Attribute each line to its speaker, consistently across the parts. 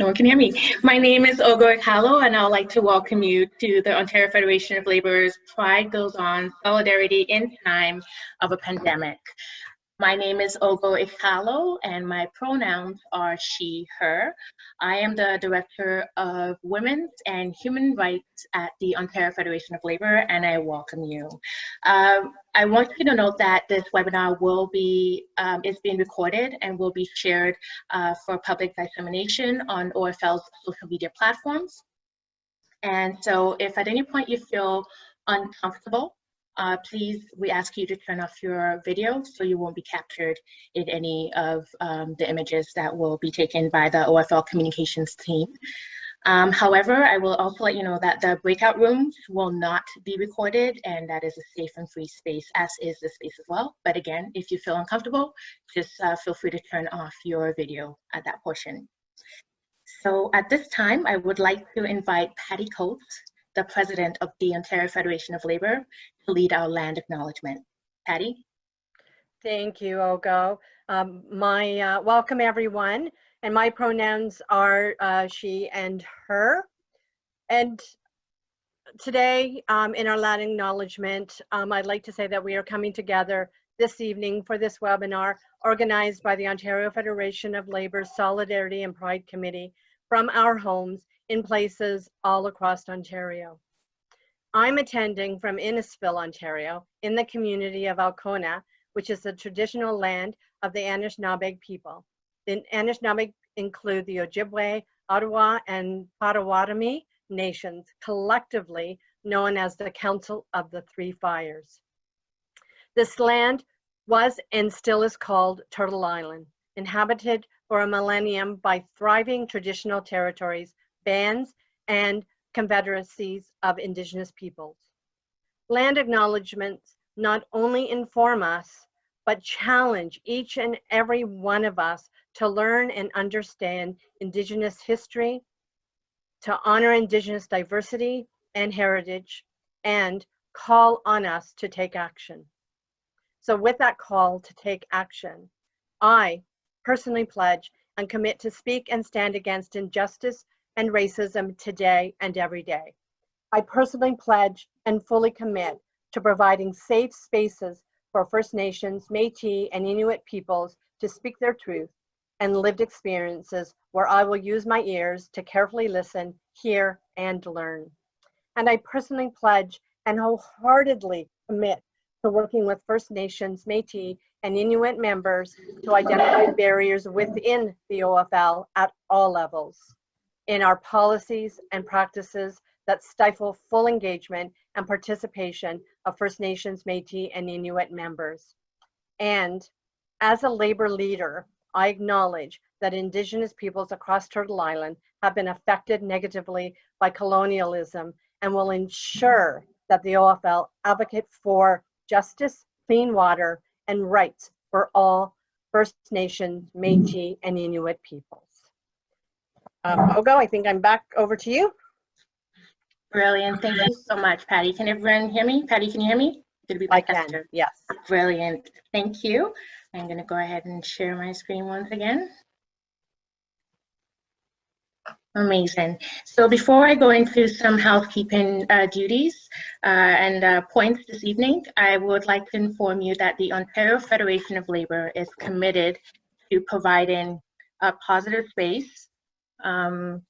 Speaker 1: No one can hear me. My name is Ogo Ikalo, and I would like to welcome you to the Ontario Federation of Labor's Pride Goes On Solidarity in Time of a Pandemic. My name is Ogo Ikalo, and my pronouns are she, her. I am the Director of Women's and Human Rights at the Ontario Federation of Labor, and I welcome you. Um, I want you to note that this webinar will be, um, is being recorded and will be shared uh, for public dissemination on OFL's social media platforms. And so if at any point you feel uncomfortable uh, please, we ask you to turn off your video so you won't be captured in any of um, the images that will be taken by the OFL communications team. Um, however, I will also let you know that the breakout rooms will not be recorded and that is a safe and free space, as is the space as well. But again, if you feel uncomfortable, just uh, feel free to turn off your video at that portion. So at this time, I would like to invite Patty Coates the president of the Ontario Federation of Labor, to lead our land acknowledgement. Patty?
Speaker 2: Thank you, Ogo. Um, my uh, welcome everyone, and my pronouns are uh, she and her. And today, um, in our land acknowledgement, um, I'd like to say that we are coming together this evening for this webinar organized by the Ontario Federation of Labour's Solidarity and Pride Committee from our homes in places all across Ontario. I'm attending from Innisfil, Ontario, in the community of Alcona, which is the traditional land of the Anishinaabeg people. The Anishinaabeg include the Ojibwe, Ottawa, and Potawatomi nations, collectively known as the Council of the Three Fires. This land was and still is called Turtle Island, inhabited for a millennium by thriving traditional territories bands, and confederacies of indigenous peoples. Land acknowledgements not only inform us, but challenge each and every one of us to learn and understand indigenous history, to honor indigenous diversity and heritage, and call on us to take action. So with that call to take action, I personally pledge and commit to speak and stand against injustice and racism today and every day. I personally pledge and fully commit to providing safe spaces for First Nations, Métis, and Inuit peoples to speak their truth and lived experiences where I will use my ears to carefully listen, hear, and learn. And I personally pledge and wholeheartedly commit to working with First Nations, Métis, and Inuit members to identify barriers within the OFL at all levels in our policies and practices that stifle full engagement and participation of First Nations, Métis, and Inuit members. And as a labor leader, I acknowledge that Indigenous peoples across Turtle Island have been affected negatively by colonialism and will ensure that the OFL advocate for justice, clean water, and rights for all First Nations, Métis, and Inuit peoples. Um, Ogo, I think I'm back over to you.
Speaker 1: Brilliant. Thank you so much, Patty. Can everyone hear me? Patty, can you hear me?
Speaker 2: be I can, yes.
Speaker 1: Brilliant. Thank you. I'm going to go ahead and share my screen once again. Amazing. So before I go into some housekeeping uh, duties uh, and uh, points this evening, I would like to inform you that the Ontario Federation of Labour is committed to providing a positive space um,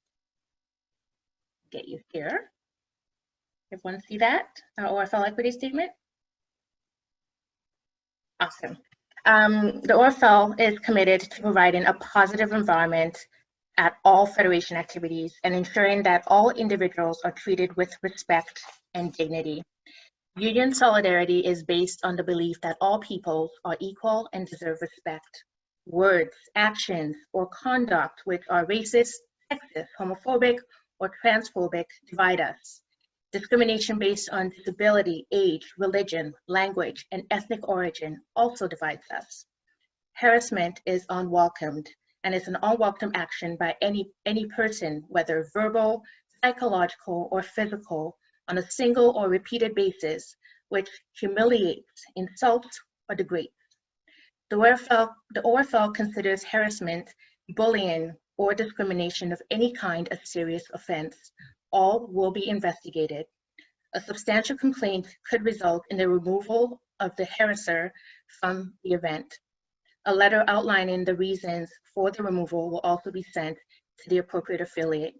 Speaker 1: get you here. Everyone see that? Our OFL equity statement? Awesome. Um, the OFL is committed to providing a positive environment at all Federation activities and ensuring that all individuals are treated with respect and dignity. Union solidarity is based on the belief that all peoples are equal and deserve respect words, actions, or conduct which are racist, sexist, homophobic, or transphobic divide us. Discrimination based on disability, age, religion, language, and ethnic origin also divides us. Harassment is unwelcomed and is an unwelcome action by any, any person, whether verbal, psychological, or physical, on a single or repeated basis, which humiliates, insults, or degrades. The OFL, the OFL considers harassment, bullying, or discrimination of any kind a serious offense. All will be investigated. A substantial complaint could result in the removal of the harasser from the event. A letter outlining the reasons for the removal will also be sent to the appropriate affiliate.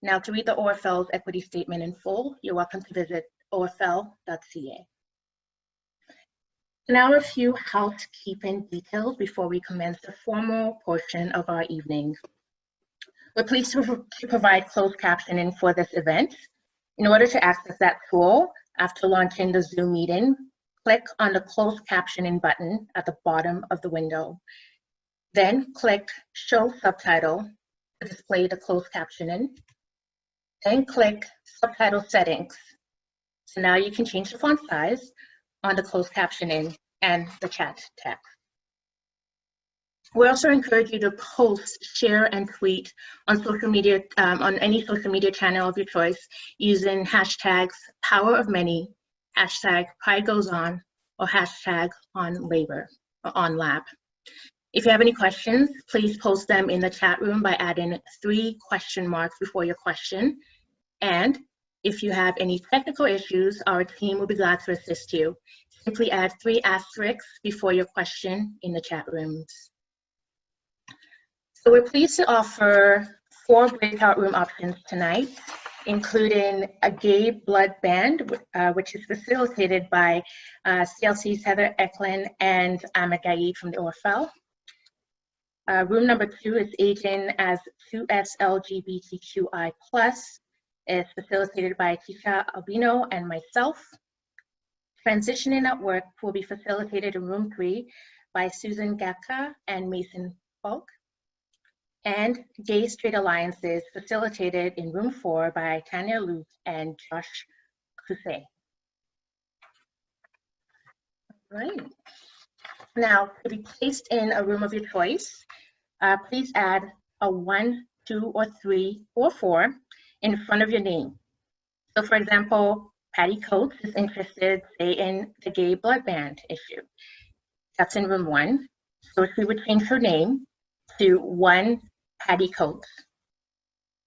Speaker 1: Now, to read the OFL's equity statement in full, you're welcome to visit ofl.ca. Now a few housekeeping details before we commence the formal portion of our evening. We're pleased to, provide closed captioning for this event. In order to access that tool, after launching the Zoom meeting, click on the closed captioning button at the bottom of the window. Then click Show Subtitle to display the closed captioning. Then click Subtitle Settings. So now you can change the font size on the closed captioning and the chat text. We also encourage you to post, share, and tweet on social media, um, on any social media channel of your choice using hashtags power of many, hashtag pride goes on, or hashtag on labor, or on lab. If you have any questions, please post them in the chat room by adding three question marks before your question. And if you have any technical issues, our team will be glad to assist you. Simply add three asterisks before your question in the chat rooms. So we're pleased to offer four breakout room options tonight, including a gay blood ban, uh, which is facilitated by uh, CLC's Heather Eklund and Ahmed Gaid from the OFL. Uh, room number two is aging as 2SLGBTQI+, is facilitated by Tisha Albino and myself. Transitioning at work will be facilitated in room three by Susan Gaka and Mason Falk. And Gay Straight Alliances facilitated in room four by Tanya Luke and Josh Cusay. Right. Now, to be placed in a room of your choice, uh, please add a one, two, or three, or four in front of your name. So for example, Patty Coates is interested, say, in the gay blood ban issue. That's in room one. So she would change her name to one Patty Coates.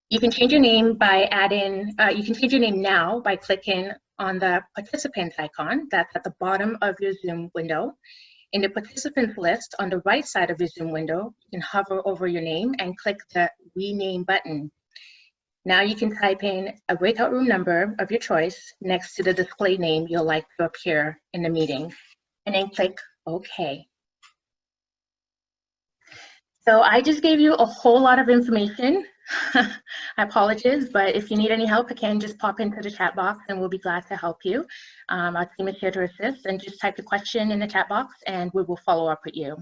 Speaker 1: You can change your name by adding, uh, you can change your name now by clicking on the participants icon that's at the bottom of your Zoom window. In the participants list on the right side of your Zoom window, you can hover over your name and click the rename button. Now you can type in a breakout room number of your choice next to the display name you'll like to appear in the meeting, and then click OK. So I just gave you a whole lot of information. I apologize, but if you need any help, again, just pop into the chat box and we'll be glad to help you. Um, our team is here to assist and just type the question in the chat box and we will follow up with you.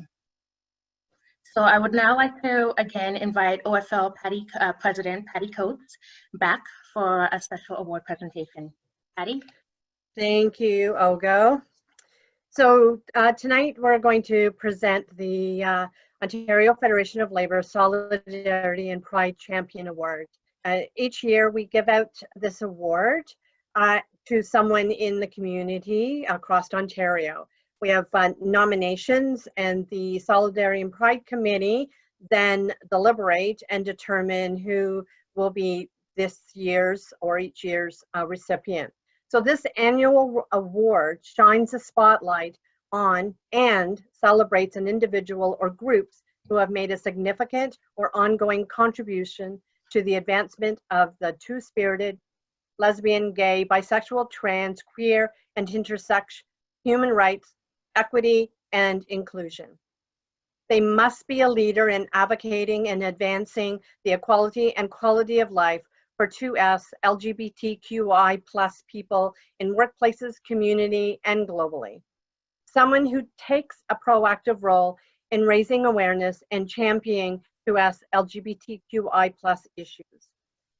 Speaker 1: So I would now like to again invite OFL Patty, uh, President Patty Coates back for a special award presentation. Patty?
Speaker 2: Thank you, Ogo. So uh, tonight we're going to present the uh, Ontario Federation of Labour Solidarity and Pride Champion Award. Uh, each year we give out this award uh, to someone in the community across Ontario we have uh, nominations and the Solidarity and Pride Committee then deliberate and determine who will be this year's or each year's uh, recipient. So this annual award shines a spotlight on and celebrates an individual or groups who have made a significant or ongoing contribution to the advancement of the two-spirited, lesbian, gay, bisexual, trans, queer, and intersex human rights equity, and inclusion. They must be a leader in advocating and advancing the equality and quality of life for 2S LGBTQI plus people in workplaces, community, and globally. Someone who takes a proactive role in raising awareness and championing 2S LGBTQI plus issues.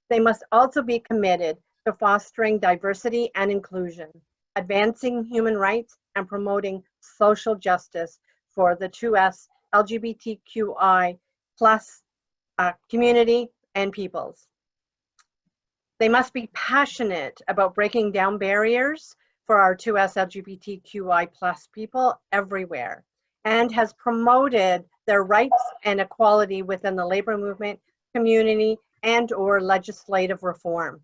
Speaker 2: They must also be committed to fostering diversity and inclusion, advancing human rights, and promoting social justice for the 2S LGBTQI plus uh, community and peoples. They must be passionate about breaking down barriers for our 2S LGBTQI plus people everywhere and has promoted their rights and equality within the labor movement, community, and or legislative reform.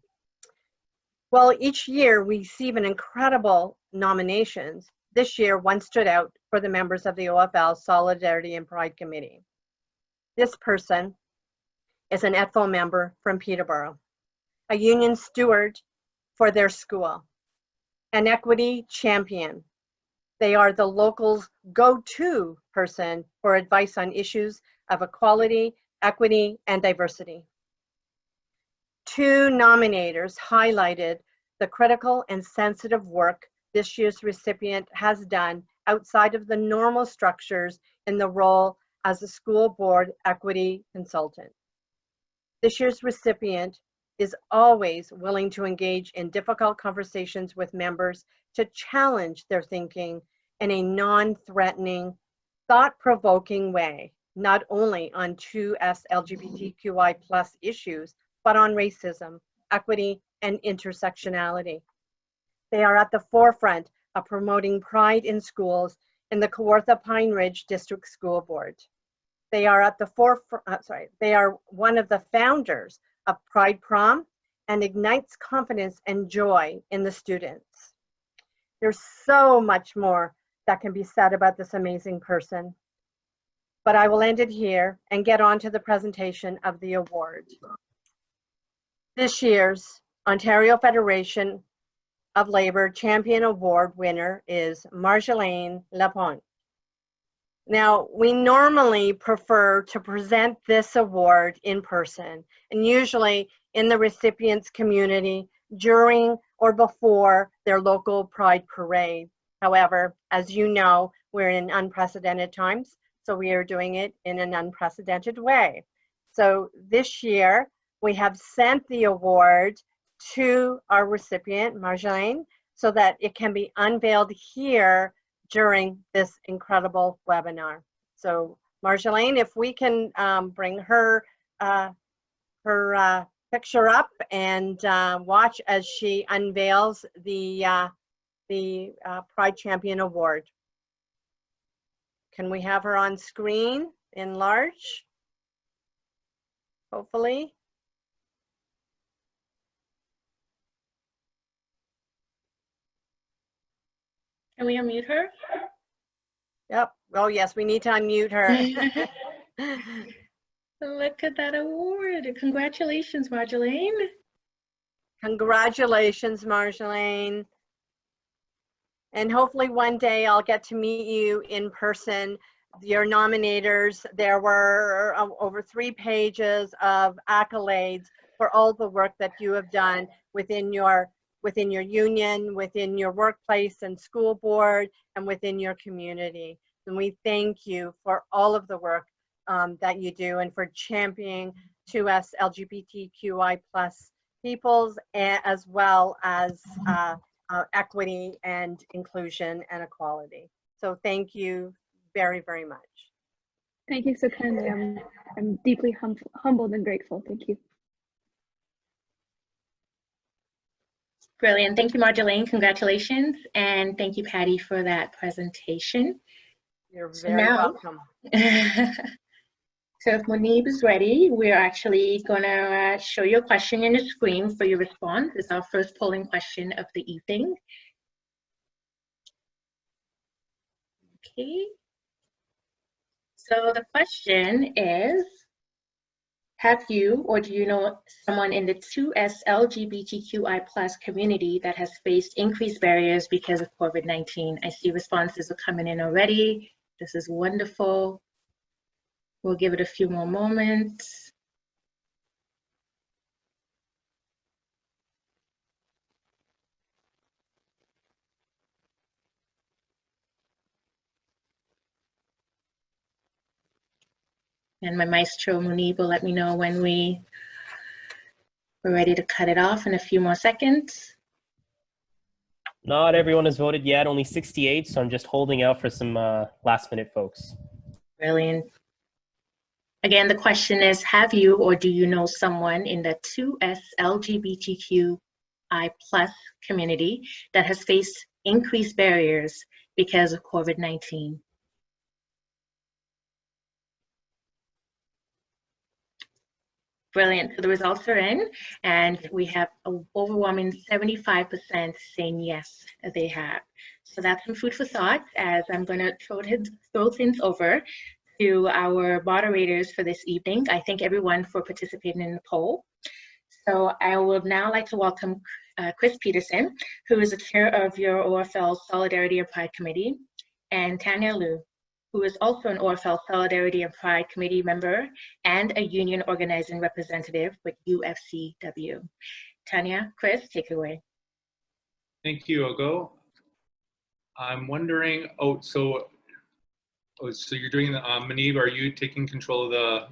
Speaker 2: Well, each year we receive an incredible nominations. This year, one stood out for the members of the OFL Solidarity and Pride Committee. This person is an ETFO member from Peterborough, a union steward for their school, an equity champion. They are the local's go-to person for advice on issues of equality, equity, and diversity. Two nominators highlighted the critical and sensitive work this year's recipient has done outside of the normal structures in the role as a school board equity consultant. This year's recipient is always willing to engage in difficult conversations with members to challenge their thinking in a non-threatening, thought-provoking way, not only on 2S LGBTQI plus issues, but on racism, equity, and intersectionality. They are at the forefront of promoting pride in schools in the Kawartha Pine Ridge District School Board. They are at the forefront, uh, sorry, they are one of the founders of Pride Prom and ignites confidence and joy in the students. There's so much more that can be said about this amazing person, but I will end it here and get on to the presentation of the award. This year's Ontario Federation of Labor Champion Award winner is Marjolaine Lapointe. Now, we normally prefer to present this award in person and usually in the recipient's community during or before their local Pride Parade. However, as you know, we're in unprecedented times, so we are doing it in an unprecedented way. So this year, we have sent the award to our recipient, Marjolaine, so that it can be unveiled here during this incredible webinar. So Marjolaine, if we can um, bring her, uh, her uh, picture up and uh, watch as she unveils the, uh, the uh, Pride Champion Award. Can we have her on screen in large? Hopefully.
Speaker 1: Can we unmute her?
Speaker 2: Yep. Oh, yes, we need to unmute her.
Speaker 1: Look at that award. Congratulations, Marjolaine.
Speaker 2: Congratulations, Marjolaine. And hopefully one day I'll get to meet you in person. Your nominators, there were uh, over three pages of accolades for all the work that you have done within your within your union, within your workplace and school board, and within your community. And we thank you for all of the work um, that you do and for championing 2S LGBTQI plus peoples as well as uh, uh, equity and inclusion and equality. So thank you very, very much.
Speaker 3: Thank you so kindly. I'm, I'm deeply hum humbled and grateful. Thank you.
Speaker 1: Brilliant. Thank you, Marjolaine. Congratulations. And thank you, Patty, for that presentation.
Speaker 2: You're very
Speaker 1: now-
Speaker 2: welcome.
Speaker 1: so if Munib is ready, we're actually going to uh, show you a question in the screen for your response. It's our first polling question of the evening. Okay. So the question is, have you or do you know someone in the 2S LGBTQI plus community that has faced increased barriers because of COVID-19? I see responses are coming in already. This is wonderful. We'll give it a few more moments. And my maestro Munib will let me know when we we're ready to cut it off in a few more seconds.
Speaker 4: Not everyone has voted yet, only 68, so I'm just holding out for some uh, last minute folks.
Speaker 1: Brilliant. Again, the question is, have you or do you know someone in the 2S LGBTQI plus community that has faced increased barriers because of COVID-19? Brilliant. So the results are in, and we have an overwhelming 75% saying yes, they have. So that's some food for thought as I'm going to throw, throw things over to our moderators for this evening. I thank everyone for participating in the poll. So I would now like to welcome uh, Chris Peterson, who is the chair of your OFL Solidarity Pride Committee, and Tanya Liu, who is also an OFL Solidarity and Pride Committee member and a union organizing representative with UFCW. Tanya, Chris, take it away.
Speaker 5: Thank you, Ogo. I'm wondering, oh, so, oh, so you're doing, the Manib, are you taking control of the,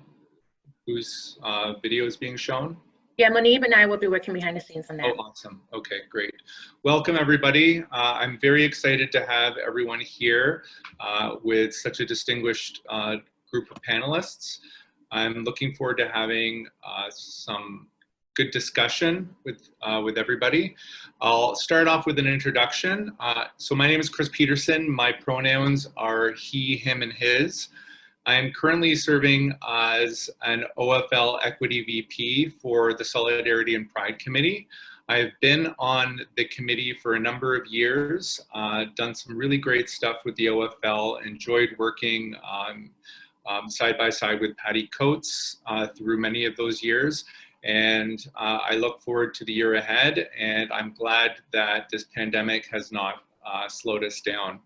Speaker 5: whose uh, video is being shown?
Speaker 1: Yeah, Monib and I will be working behind the scenes on that.
Speaker 5: Oh, awesome. Okay, great. Welcome, everybody. Uh, I'm very excited to have everyone here uh, with such a distinguished uh, group of panelists. I'm looking forward to having uh, some good discussion with, uh, with everybody. I'll start off with an introduction. Uh, so my name is Chris Peterson. My pronouns are he, him, and his. I am currently serving as an OFL Equity VP for the Solidarity and Pride Committee. I've been on the committee for a number of years, uh, done some really great stuff with the OFL, enjoyed working um, um, side by side with Patty Coates uh, through many of those years. And uh, I look forward to the year ahead, and I'm glad that this pandemic has not uh, slowed us down.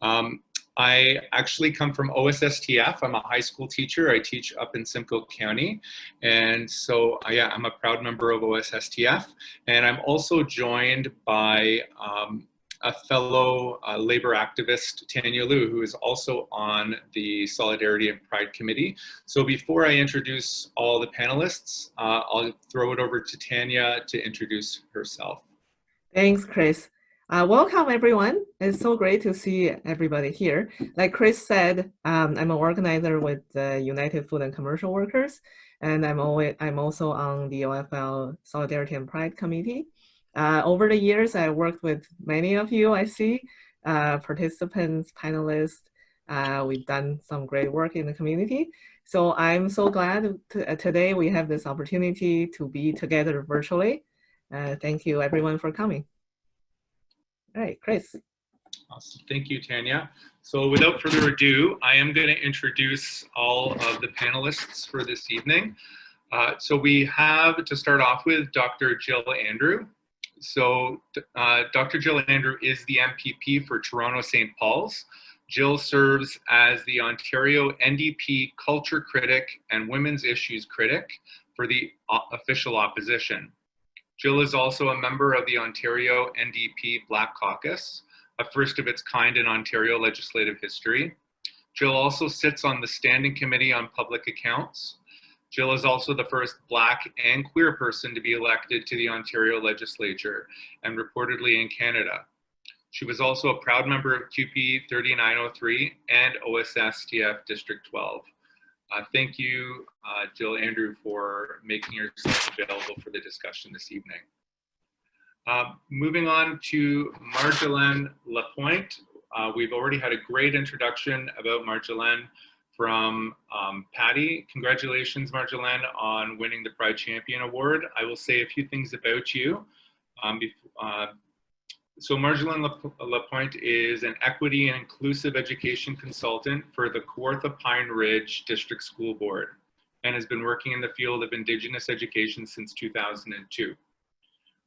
Speaker 5: Um, I actually come from OSSTF. I'm a high school teacher. I teach up in Simcoe County. And so uh, yeah, I'm a proud member of OSSTF. And I'm also joined by um, a fellow uh, labor activist, Tanya Liu, who is also on the Solidarity and Pride Committee. So before I introduce all the panelists, uh, I'll throw it over to Tanya to introduce herself.
Speaker 6: Thanks, Chris. Uh, welcome, everyone. It's so great to see everybody here. Like Chris said, um, I'm an organizer with the United Food and Commercial Workers, and I'm, always, I'm also on the OFL Solidarity and Pride Committee. Uh, over the years, I worked with many of you, I see, uh, participants, panelists. Uh, we've done some great work in the community. So I'm so glad to, today we have this opportunity to be together virtually. Uh, thank you, everyone, for coming. All right, Chris.
Speaker 5: Awesome. Thank you, Tanya. So without further ado, I am going to introduce all of the panelists for this evening. Uh, so we have to start off with Dr. Jill Andrew. So uh, Dr. Jill Andrew is the MPP for Toronto St. Paul's. Jill serves as the Ontario NDP Culture Critic and Women's Issues Critic for the official opposition. Jill is also a member of the Ontario NDP Black Caucus, a first of its kind in Ontario legislative history. Jill also sits on the Standing Committee on Public Accounts. Jill is also the first Black and queer person to be elected to the Ontario legislature and reportedly in Canada. She was also a proud member of CUPE 3903 and OSSTF District 12. Uh, thank you, uh, Jill Andrew, for making yourself available for the discussion this evening. Uh, moving on to Marjolaine Lapointe. Uh, we've already had a great introduction about Marjolaine from um, Patty. Congratulations, Marjolaine, on winning the Pride Champion Award. I will say a few things about you. Um, uh, so Marjolaine Lapointe is an equity and inclusive education consultant for the Kawartha Pine Ridge District School Board and has been working in the field of Indigenous education since 2002.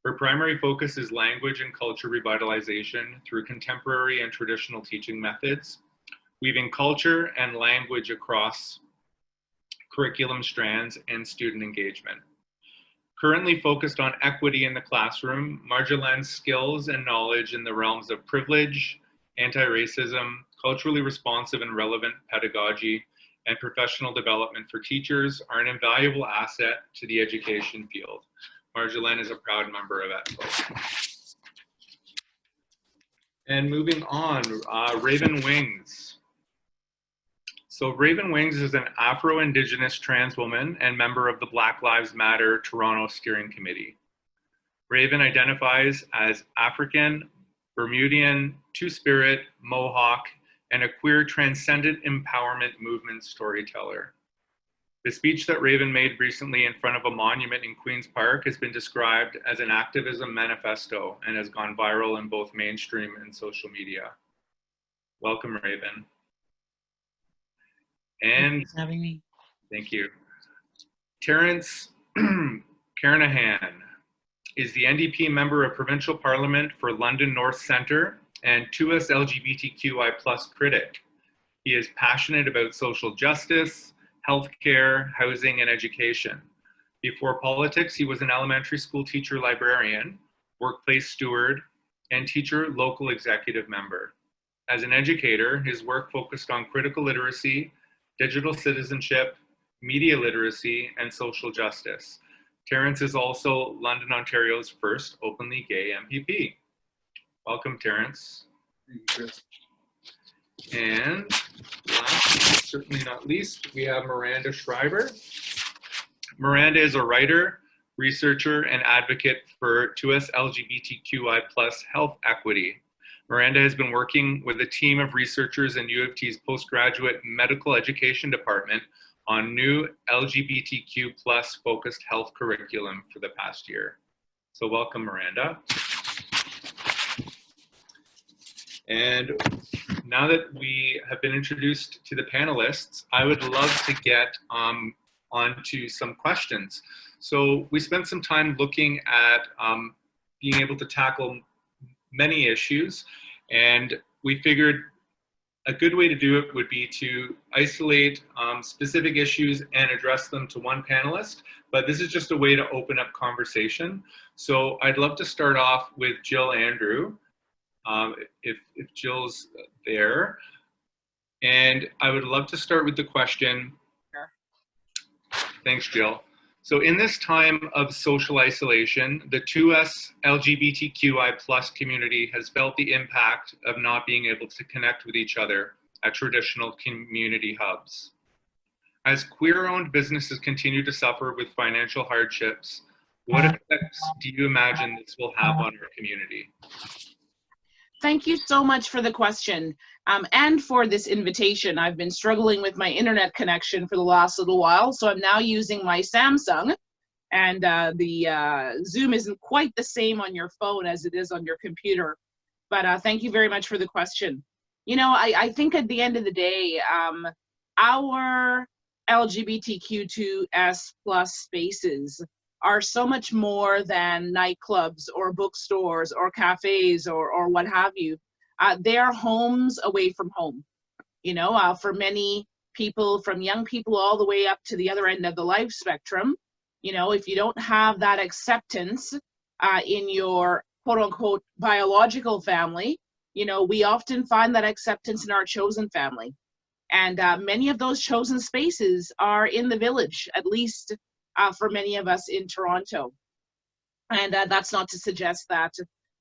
Speaker 5: Her primary focus is language and culture revitalization through contemporary and traditional teaching methods, weaving culture and language across curriculum strands and student engagement. Currently focused on equity in the classroom, Marjolaine's skills and knowledge in the realms of privilege, anti-racism, culturally responsive and relevant pedagogy, and professional development for teachers are an invaluable asset to the education field. Marjolaine is a proud member of ETFO. And moving on, uh, Raven Wings. So Raven Wings is an Afro-Indigenous trans woman and member of the Black Lives Matter Toronto Steering Committee. Raven identifies as African, Bermudian, Two-Spirit, Mohawk, and a queer transcendent empowerment movement storyteller. The speech that Raven made recently in front of a monument in Queen's Park has been described as an activism manifesto and has gone viral in both mainstream and social media. Welcome, Raven. And
Speaker 7: having me.
Speaker 5: Thank you. Terence Kernaghan is the NDP member of provincial parliament for London North Centre and 2S LGBTQI plus critic. He is passionate about social justice, healthcare, housing, and education. Before politics, he was an elementary school teacher librarian, workplace steward, and teacher local executive member. As an educator, his work focused on critical literacy, digital citizenship, media literacy, and social justice. Terence is also London, Ontario's first openly gay MPP. Welcome, Terence. And last, certainly not least, we have Miranda Schreiber. Miranda is a writer, researcher, and advocate for 2S LGBTQI plus health equity. Miranda has been working with a team of researchers in U of T's postgraduate medical education department on new LGBTQ plus focused health curriculum for the past year. So welcome, Miranda. And now that we have been introduced to the panelists, I would love to get um, onto some questions. So we spent some time looking at um, being able to tackle many issues, and we figured a good way to do it would be to isolate um, specific issues and address them to one panelist, but this is just a way to open up conversation. So I'd love to start off with Jill Andrew, um, if, if Jill's there. And I would love to start with the question. Sure. Thanks, Jill. So in this time of social isolation, the 2S LGBTQI plus community has felt the impact of not being able to connect with each other at traditional community hubs. As queer-owned businesses continue to suffer with financial hardships, what effects do you imagine this will have on our community?
Speaker 8: Thank you so much for the question um, and for this invitation. I've been struggling with my internet connection for the last little while, so I'm now using my Samsung. And uh, the uh, Zoom isn't quite the same on your phone as it is on your computer. But uh, thank you very much for the question. You know, I, I think at the end of the day, um, our LGBTQ2S plus spaces are so much more than nightclubs or bookstores or cafes or, or what have you. Uh, they are homes away from home. You know, uh, for many people, from young people all the way up to the other end of the life spectrum, you know, if you don't have that acceptance uh, in your quote unquote biological family, you know, we often find that acceptance in our chosen family. And uh, many of those chosen spaces are in the village, at least uh, for many of us in Toronto. And uh, that's not to suggest that,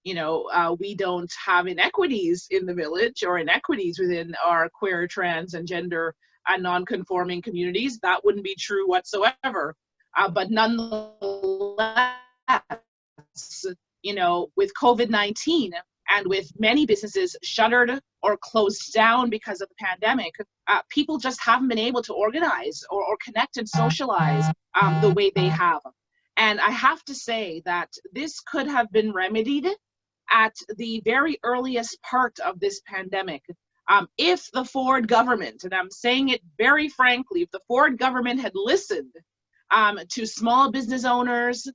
Speaker 8: you know, uh, we don't have inequities in the village or inequities within our queer, trans, and gender and non-conforming communities. That wouldn't be true whatsoever. Uh, but nonetheless, you know, with COVID-19 and with many businesses shuttered or closed down because of the pandemic, uh, people just haven't been able to organize or, or connect and socialize um, the way they have. And I have to say that this could have been remedied at the very earliest part of this pandemic. Um, if the Ford government, and I'm saying it very frankly, if the Ford government had listened um, to small business owners,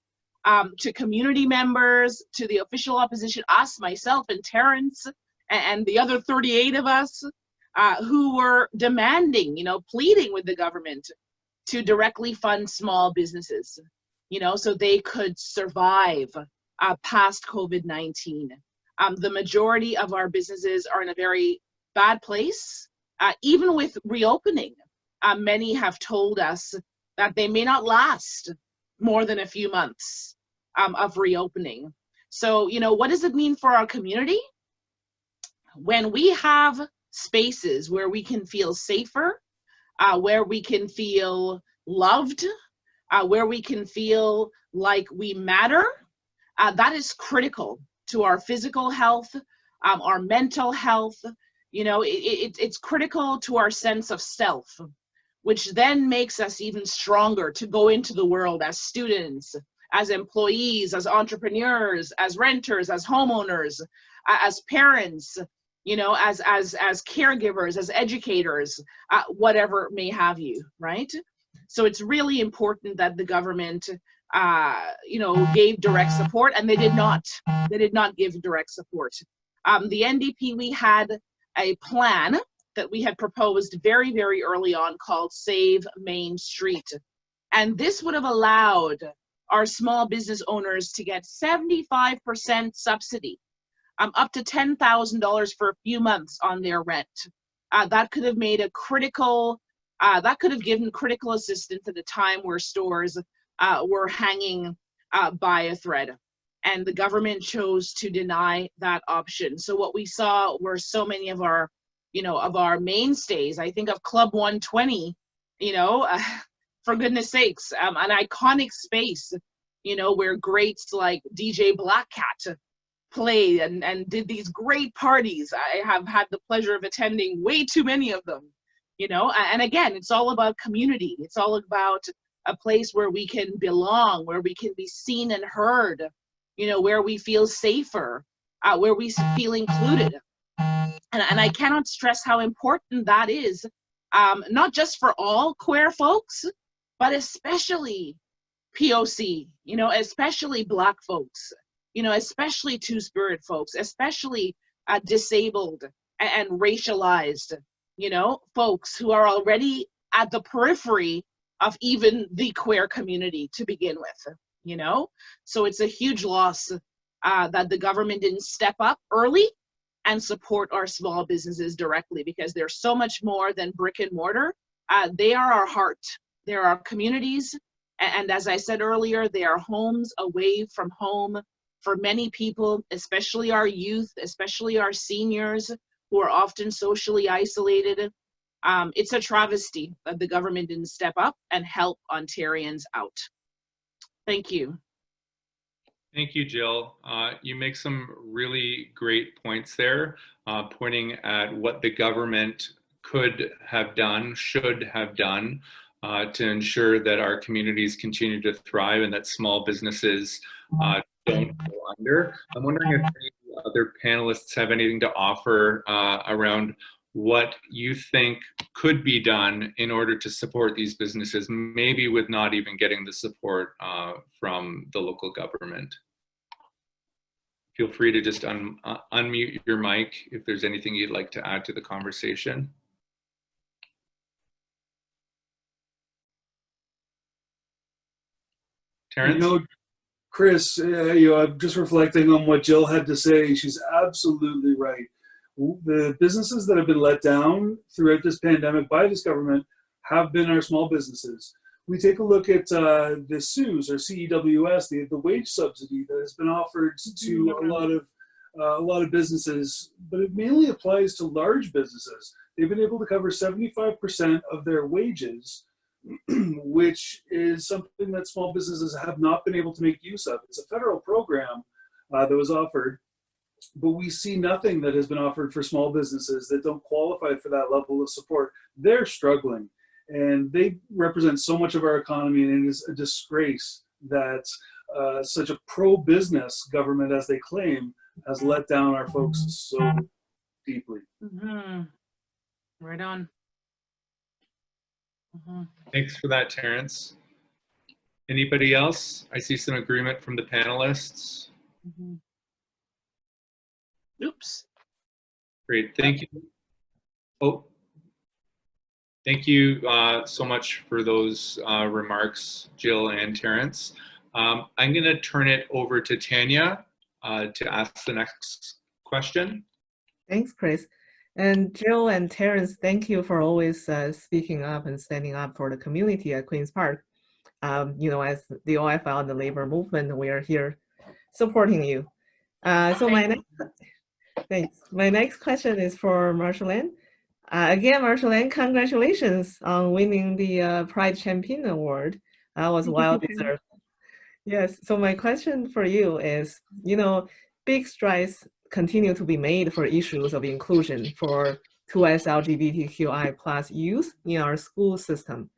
Speaker 8: um, to community members, to the official opposition, us, myself, and Terence, and, the other 38 of us uh, who were demanding, you know, pleading with the government to directly fund small businesses, you know, so they could survive uh, past COVID-19. Um, the majority of our businesses are in a very bad place. Uh, even with reopening, uh, many have told us that they may not last more than a few months um, of reopening. So, you know, what does it mean for our community? When we have spaces where we can feel safer, uh, where we can feel loved, uh, where we can feel like we matter, uh, that is critical to our physical health, um, our mental health. You know, it, it, it's critical to our sense of self. which then makes us even stronger to go into the world as students, as employees, as entrepreneurs, as renters, as homeowners, as parents, you know, as as as caregivers, as educators, uh, whatever may have you, right? So it's really important that the government, uh, you know, gave direct support, and they did not. They did not give direct support. Um, the NDP, we had a plan that we had proposed very, very early on called Save Main Street. And this would have allowed our small business owners to get 75% subsidy, um, up to $10,000 for a few months on their rent. Uh, that could have made a critical, uh, that could have given critical assistance at a time where stores uh, were hanging uh, by a thread. And the government chose to deny that option. So what we saw were so many of our you know, of our mainstays. I think of Club 120, you know, for goodness sakes, um, an iconic space, you know, where greats like DJ Black Cat played and, and did these great parties. I have had the pleasure of attending way too many of them, you know, and again, it's all about community. It's all about a place where we can belong, where we can be seen and heard, you know, where we feel safer, uh, where we feel included and, and I cannot stress how important that is, um, not just for all queer folks, but especially POC, you know, especially Black folks, you know, especially Two Spirit folks, especially uh, disabled and, and racialized, you know, folks who are already at the periphery of even the queer community to begin with, you know? So it's a huge loss uh, that the government didn't step up early and support our small businesses directly because they're so much more than brick and mortar. Uh, they are our heart. They're communities. And as I said earlier, they are homes away from home for many people, especially our youth, especially our seniors who are often socially isolated. Um, it's a travesty that the government didn't step up and help Ontarians out. Thank you.
Speaker 5: Thank you, Jill. Uh, you make some really great points there, uh, pointing at what the government could have done, should have done uh, to ensure that our communities continue to thrive and that small businesses uh, don't go under. I'm wondering if any other panelists have anything to offer uh, around what you think could be done in order to support these businesses, maybe with not even getting the support uh, from the local government feel free to just un, uh, unmute your mic if there's anything you'd like to add to the conversation. Terence?
Speaker 7: You know, Chris, uh, you know, I'm just reflecting on what Jill had to say. She's absolutely right. The businesses that have been let down throughout this pandemic by this government have been our small businesses. We take a look at uh, the CEWS or CEWS, the, the wage subsidy that has been offered to a lot of uh, a lot of businesses, but it mainly applies to large businesses. They've been able to cover 75% of their wages which is something that small businesses have not been able to make use of. It's a federal program uh, that was offered, but we see nothing that has been offered for small businesses that don't qualify for that level of support. They're struggling and they represent so much of our economy and it is a disgrace that uh, such a pro-business government as they claim has let down our folks so deeply.
Speaker 8: Mm -hmm. Right on. Mm -hmm.
Speaker 5: Thanks for that, Terence. Anybody else? I see some agreement from the panelists.
Speaker 8: Mm -hmm. Oops.
Speaker 5: Great, thank you. Oh, thank you uh, so much for those uh, remarks, Jill and Terence. Um, I'm going to turn it over to Tanya uh, to ask the next question.
Speaker 6: Thanks, Chris. And Jill and Terence, thank you for always uh, speaking up and standing up for the community at Queen's Park. Um, you know, as the OFL and the labor movement, we are here supporting you. Uh, so my next, thanks. My next question is for Marshall Uh, again, Marshall congratulations on winning the uh, Pride Champion Award. That was well deserved. Yes, so my question for you is, you know, big strides continue to be made for issues of inclusion for 2S LGBTQI plus youth in our school system.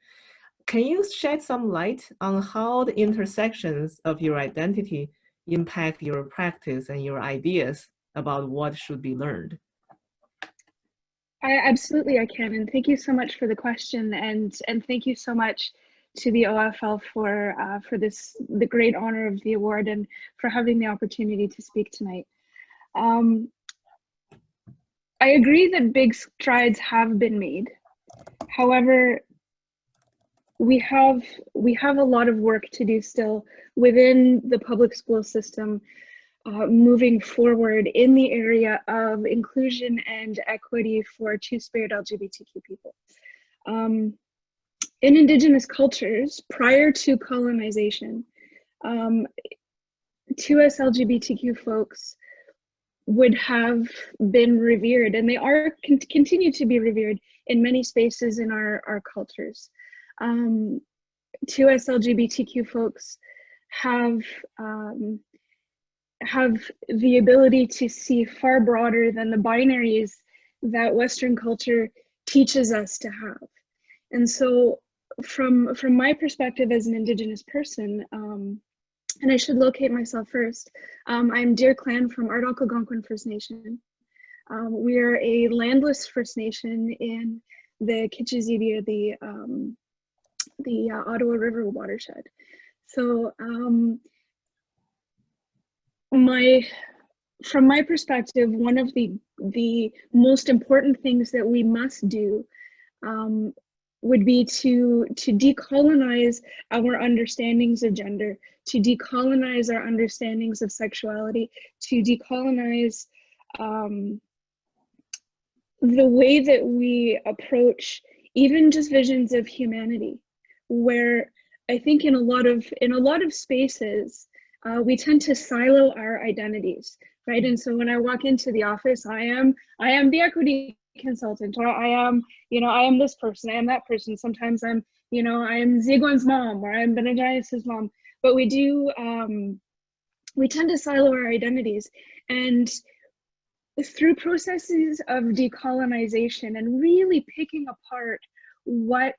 Speaker 6: Can you shed some light on how the intersections of your identity impact your practice and your ideas about what should be learned?
Speaker 3: I absolutely I can, and thank you so much for the question, and and thank you so much to the OFL for uh, for this the great honor of the award and for having the opportunity to speak tonight. Um, I agree that big strides have been made. However, we have we have a lot of work to do still within the public school system uh, moving forward in the area of inclusion and equity for two-spirit LGBTQ people. Um, in indigenous cultures, prior to colonization, um, 2S LGBTQ folks would have been revered and they are con continue to be revered in many spaces in our, our cultures. Um, 2S LGBTQ folks have um, have the ability to see far broader than the binaries that Western culture teaches us to have. And so from, from my perspective as an Indigenous person, um, and I should locate myself first, um, I'm Deer Clan from Ardoch Algonquin First Nation. Um, we are a landless First Nation in the Kichizibia, the, um, the uh, Ottawa River watershed. So um, my from my perspective, one of the the most important things that we must do um, would be to to decolonize our understandings of gender, to decolonize our understandings of sexuality, to decolonize um, the way that we approach even just visions of humanity, where I think in a lot of in a lot of spaces uh, we tend to silo our identities, right? And so when I walk into the office, I am I am the equity consultant, or I am, you know, I am this person, I am that person. Sometimes I'm, you know, I am Ziguan's mom, or I'm Benedias's mom. But we do, um, we tend to silo our identities, and through processes of decolonization and really picking apart what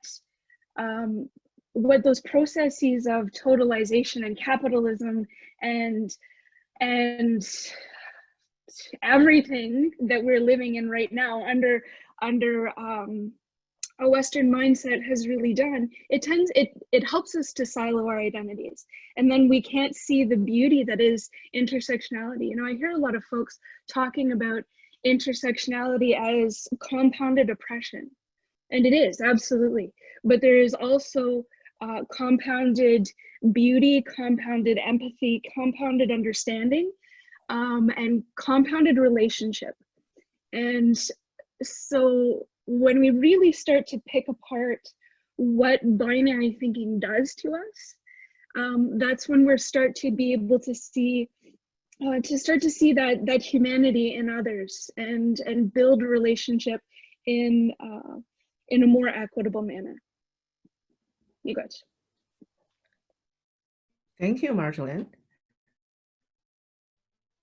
Speaker 3: um, what those processes of totalization and capitalism and and everything that we're living in right now under under um, a Western mindset has really done, it tends it it helps us to silo our identities, and then we can't see the beauty that is intersectionality. You know, I hear a lot of folks talking about intersectionality as compounded oppression, and it is absolutely. But there is also uh, compounded beauty, compounded empathy, compounded understanding, um, and compounded relationship. And so when we really start to pick apart what binary thinking does to us, um, that's when we start to be able to see uh, to start to see that that humanity in others and and build relationship in uh, in a more equitable manner. You got.
Speaker 6: Thank you, Marjolaine.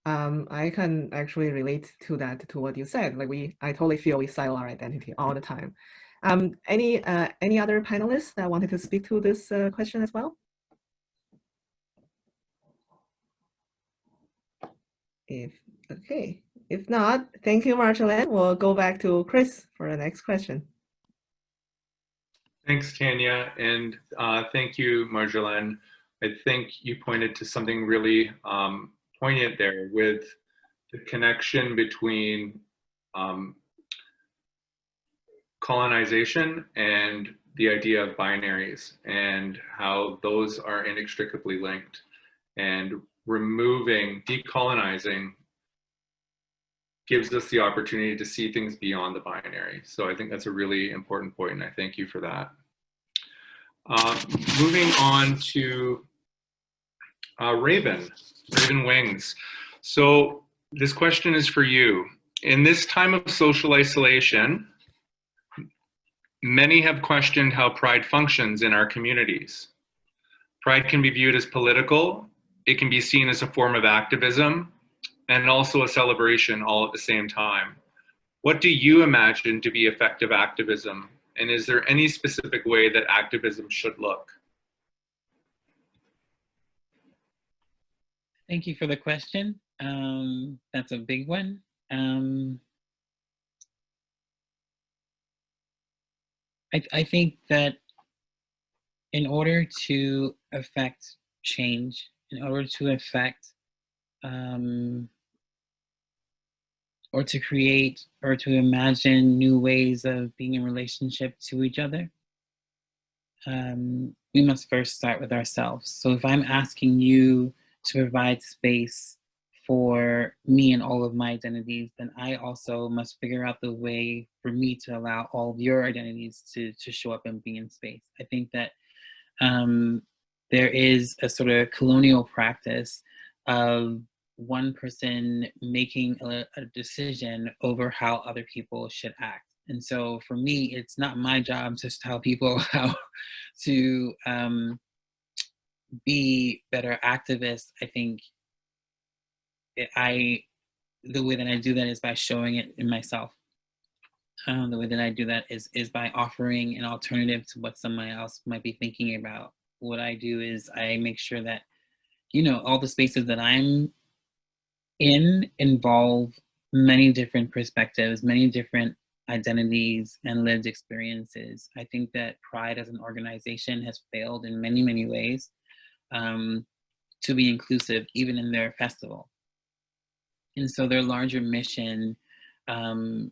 Speaker 6: Um, I can actually relate to that, to what you said. Like we, I totally feel we silo our identity all the time. Um, any uh, any other panelists that wanted to speak to this uh, question as well? If okay, if not, thank you, Marjolaine. We'll go back to Chris for the next question.
Speaker 5: Thanks, Tanya, and uh, thank you, Marjolaine. I think you pointed to something really um, poignant there with the connection between um, colonization and the idea of binaries and how those are inextricably linked and removing, decolonizing gives us the opportunity to see things beyond the binary. So I think that's a really important point and I thank you for that. Uh, moving on to uh, Raven, Raven Wings. So this question is for you. In this time of social isolation, many have questioned how pride functions in our communities. Pride can be viewed as political, it can be seen as a form of activism, and also a celebration all at the same time. what do you imagine to be effective activism? And is there any specific way that activism should look?
Speaker 9: Thank you for the question. Um, that's a big one. Um, I, I think that in order to affect change, in order to affect um, or to create or to imagine new ways of being in relationship to each other, um, we must first start with ourselves. So if I'm asking you to provide space for me and all of my identities, then I also must figure out the way for me to allow all of your identities to, to show up and be in space. I think that um, there is a sort of colonial practice of one person making a, a decision over how other people should act. And so for me, it's not my job to tell people how to um, be better activists. I think I, the way that I do that is by showing it in myself. Um, the way that I do that is is by offering an alternative to what someone else might be thinking about. What I do is I make sure that, you know, all the spaces that I'm in involve many different perspectives, many different identities and lived experiences. I think that Pride as an organization has failed in many, many ways um, to be inclusive, even in their festival. And so their larger mission um,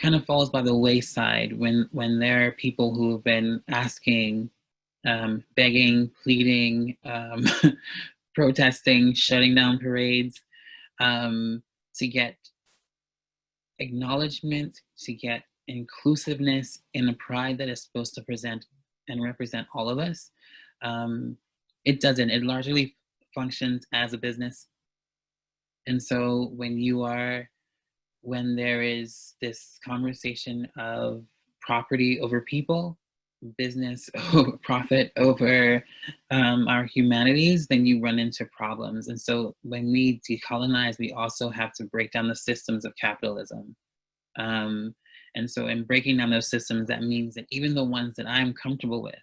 Speaker 9: kind of falls by the wayside when, when there are people who have been asking, um, begging, pleading, um, protesting, shutting down parades um, to get acknowledgement, to get inclusiveness in a pride that is supposed to present and represent all of us. Um, it doesn't, it largely functions as a business. And so when you are, when there is this conversation of property over people, business over profit over um, our humanities, then you run into problems. And so when we decolonize, we also have to break down the systems of capitalism. Um, and so in breaking down those systems, that means that even the ones that I'm comfortable with,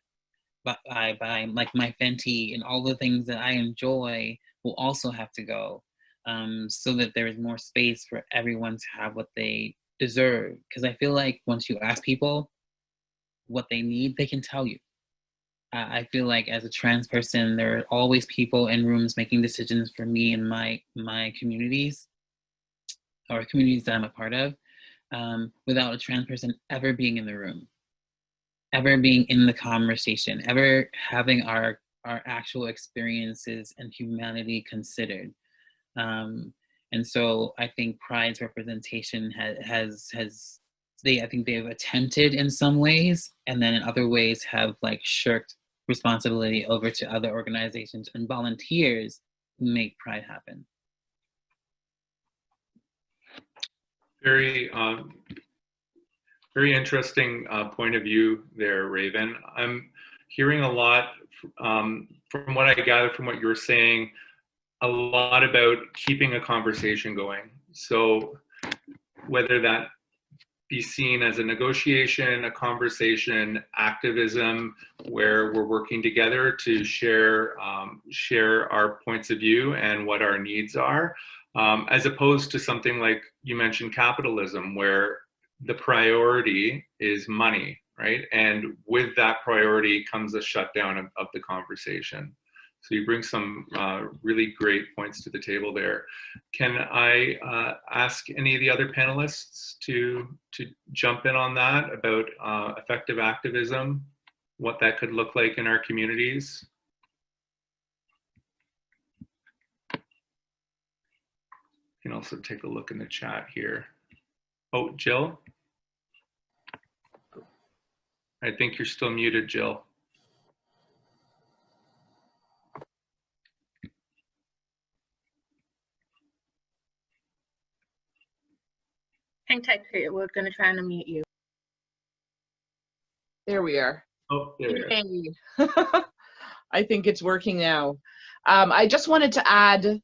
Speaker 9: by, by like my Fenty and all the things that I enjoy will also have to go um, so that there is more space for everyone to have what they deserve. Because I feel like once you ask people, what they need, they can tell you. I feel like as a trans person, there are always people in rooms making decisions for me and my my communities or communities that I'm a part of um, without a trans person ever being in the room, ever being in the conversation, ever having our our actual experiences and humanity considered. Um, and so I think Pride's representation has has has they I think they've attempted in some ways, and then in other ways have like shirked responsibility over to other organizations and volunteers who make Pride happen.
Speaker 5: Very, um, very interesting uh, point of view there, Raven. I'm hearing a lot um, from what I gather from what you're saying, a lot about keeping a conversation going. So whether that be seen as a negotiation, a conversation, activism, where we're working together to share um, share our points of view and what our needs are, um, as opposed to something like you mentioned capitalism, where the priority is money, right? And with that priority comes a shutdown of, of the conversation. So you bring some uh, really great points to the table there. Can I uh, ask any of the other panelists to, to jump in on that about uh, effective activism, what that could look like in our communities? You can also take a look in the chat here. Oh, Jill? I think you're still muted, Jill.
Speaker 1: Hang tight, Kurt. We're going to try and unmute you.
Speaker 10: There we are.
Speaker 5: Oh, there we are.
Speaker 10: Yay. I think it's working now. Um, I just wanted to add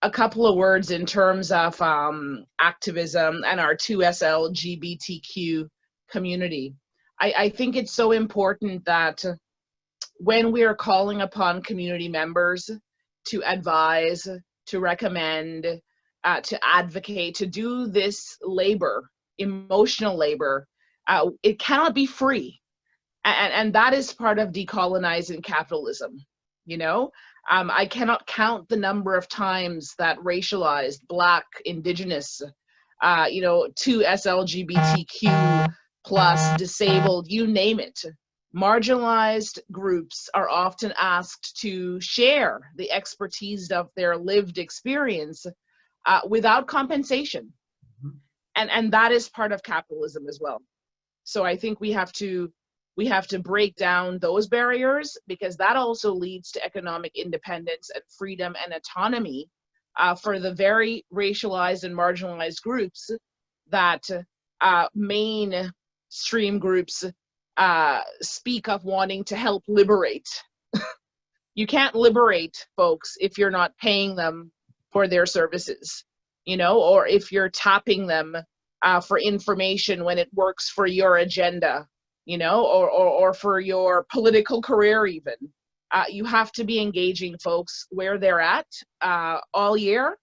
Speaker 8: a couple of words in terms of um, activism and our 2SLGBTQ community. I, I think it's so important that when we are calling upon community members to advise, to recommend, uh, to advocate, to do this labor, emotional labor, uh, it cannot be free. And, and that is part of decolonizing capitalism. You know, um, I cannot count the number of times that racialized, black, indigenous, uh, you know, 2SLGBTQ plus, disabled, you name it, marginalized groups are often asked to share the expertise of their lived experience uh, without compensation. And, and that is part of capitalism as well. So I think we have to we have to break down those barriers because that also leads to economic independence and freedom and autonomy uh, for the very racialized and marginalized groups that uh, mainstream groups uh, speak of wanting to help liberate. you can't liberate folks if you're not paying them for their services, you know, or if you're tapping them uh, for information when it works for your agenda you know, or, or, or for your political career even. Uh, you have to be engaging folks where they're at uh, all year,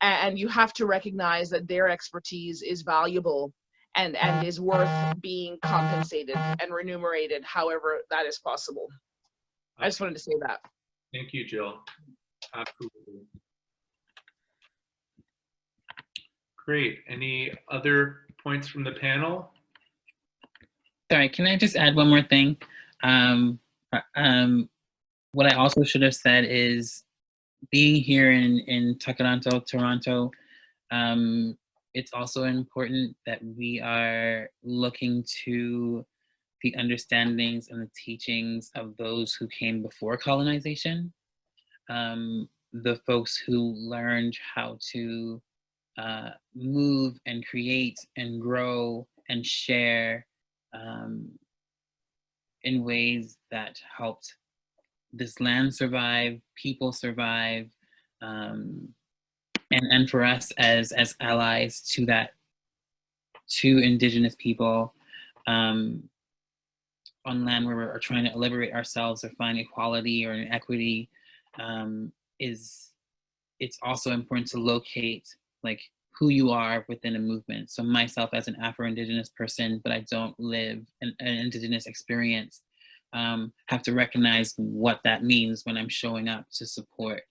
Speaker 8: and you have to recognize that their expertise is valuable and, and is worth being compensated and remunerated however that is possible. I just wanted to say that.
Speaker 5: Thank you, Jill. Absolutely. Great. Any other points from the panel?
Speaker 9: Sorry, can I just add one more thing? Um, um, what I also should have said is being here in, in Tkaronto, Toronto, um, it's also important that we are looking to the understandings and the teachings of those who came before colonization, um, the folks who learned how to uh, move and create and grow and share um, in ways that helped this land survive, people survive, um, and, and for us as, as allies to that, to indigenous people um, on land where we're trying to liberate ourselves or find equality or equity um, is, it's also important to locate like who you are within a movement. So myself as an Afro-Indigenous person, but I don't live an, an Indigenous experience, um, have to recognize what that means when I'm showing up to support.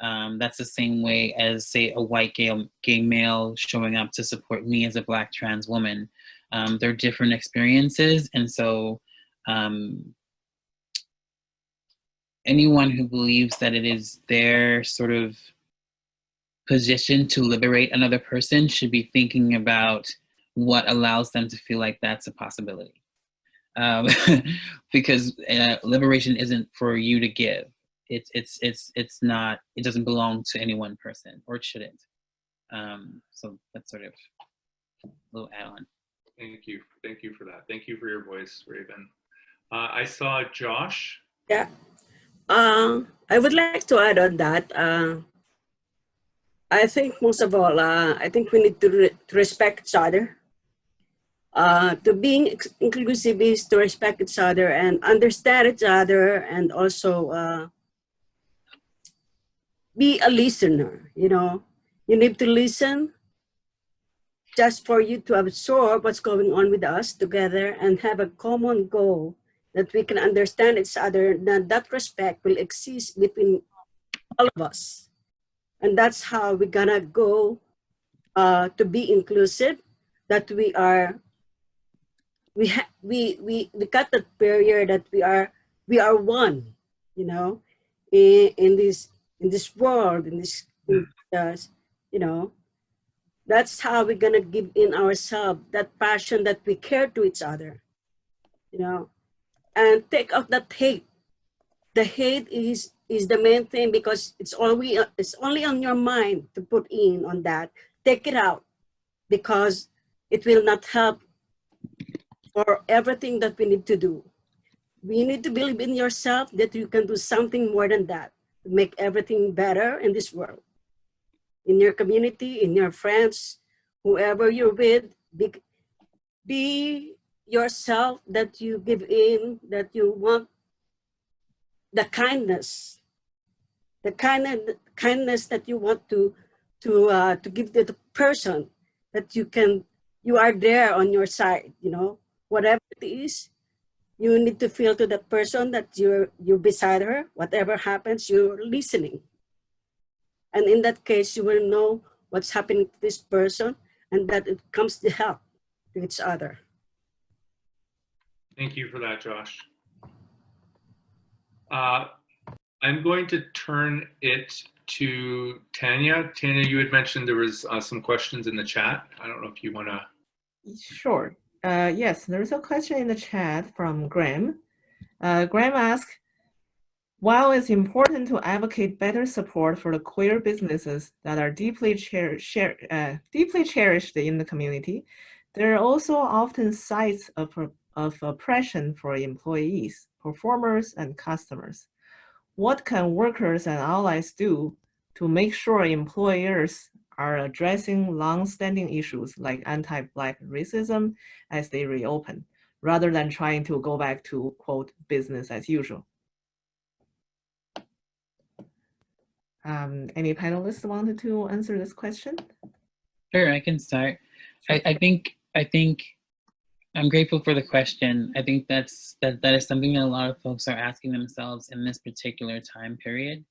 Speaker 9: Um, that's the same way as say a white gay, gay male showing up to support me as a black trans woman. Um, they're different experiences. And so um, anyone who believes that it is their sort of position to liberate another person should be thinking about what allows them to feel like that's a possibility. Um, because uh, liberation isn't for you to give. It's, it's, it's, it's not, it doesn't belong to any one person or it shouldn't. Um, so that's sort of a little add on.
Speaker 5: Thank you. Thank you for that. Thank you for your voice, Raven. Uh, I saw Josh.
Speaker 10: Yeah. Uh, I would like to add on that. Uh, I think most of all, uh, I think we need to, re to respect each other. Uh, to being inclusive is to respect each other and understand each other and also uh, be a listener, you know. You need to listen just for you to absorb what's going on with us together and have a common goal that we can understand each other, that that respect will exist between all of us. And that's how we're gonna go uh, to be inclusive, that we are, we, ha we, we, we got that barrier that we are, we are one, you know, in, in this, in this world, in this, hmm. this, you know, that's how we're gonna give in ourselves that passion that we care to each other, you know, and take out that hate. The hate is is the main thing because it's only it's only on your mind to put in on that. Take it out because it will not help for everything that we need to do. We need to believe in yourself that you can do something more than that make everything better in this world. in your community, in your friends, whoever you're with, be, be yourself that you give in, that you want the kindness, the kind kindness that you want to to uh, to give the person that you can you are there on your side you know whatever it is you need to feel to that person that you're you're beside her whatever happens you're listening and in that case you will know what's happening to this person and that it comes to help to each other
Speaker 5: Thank you for that, Josh. Uh, I'm going to turn it to Tanya. Tanya, you had mentioned there was uh, some questions in the chat. I don't know if you want to.
Speaker 6: Sure. Uh, yes, there's a question in the chat from Graham. Uh, Graham asked, while it's important to advocate better support for the queer businesses that are deeply, cher cher uh, deeply cherished in the community, there are also often sites of, of oppression for employees, performers, and customers. What can workers and allies do to make sure employers are addressing long-standing issues like anti-Black racism as they reopen, rather than trying to go back to, quote, business as usual? Um, any panelists wanted to answer this question?
Speaker 9: Sure, I can start. I, I think I think I'm grateful for the question. I think that's that that is something that a lot of folks are asking themselves in this particular time period.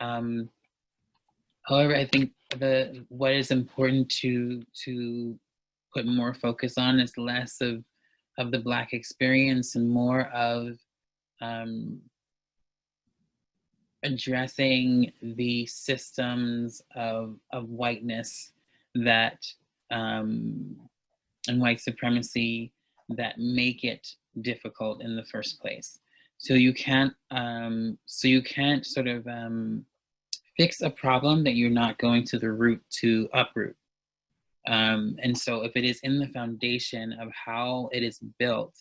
Speaker 9: Um, however, I think the what is important to to put more focus on is less of of the Black experience and more of um, addressing the systems of, of whiteness that um, and white supremacy that make it difficult in the first place. So you can't um, so you can't sort of um, fix a problem that you're not going to the root to uproot. Um, and so if it is in the foundation of how it is built,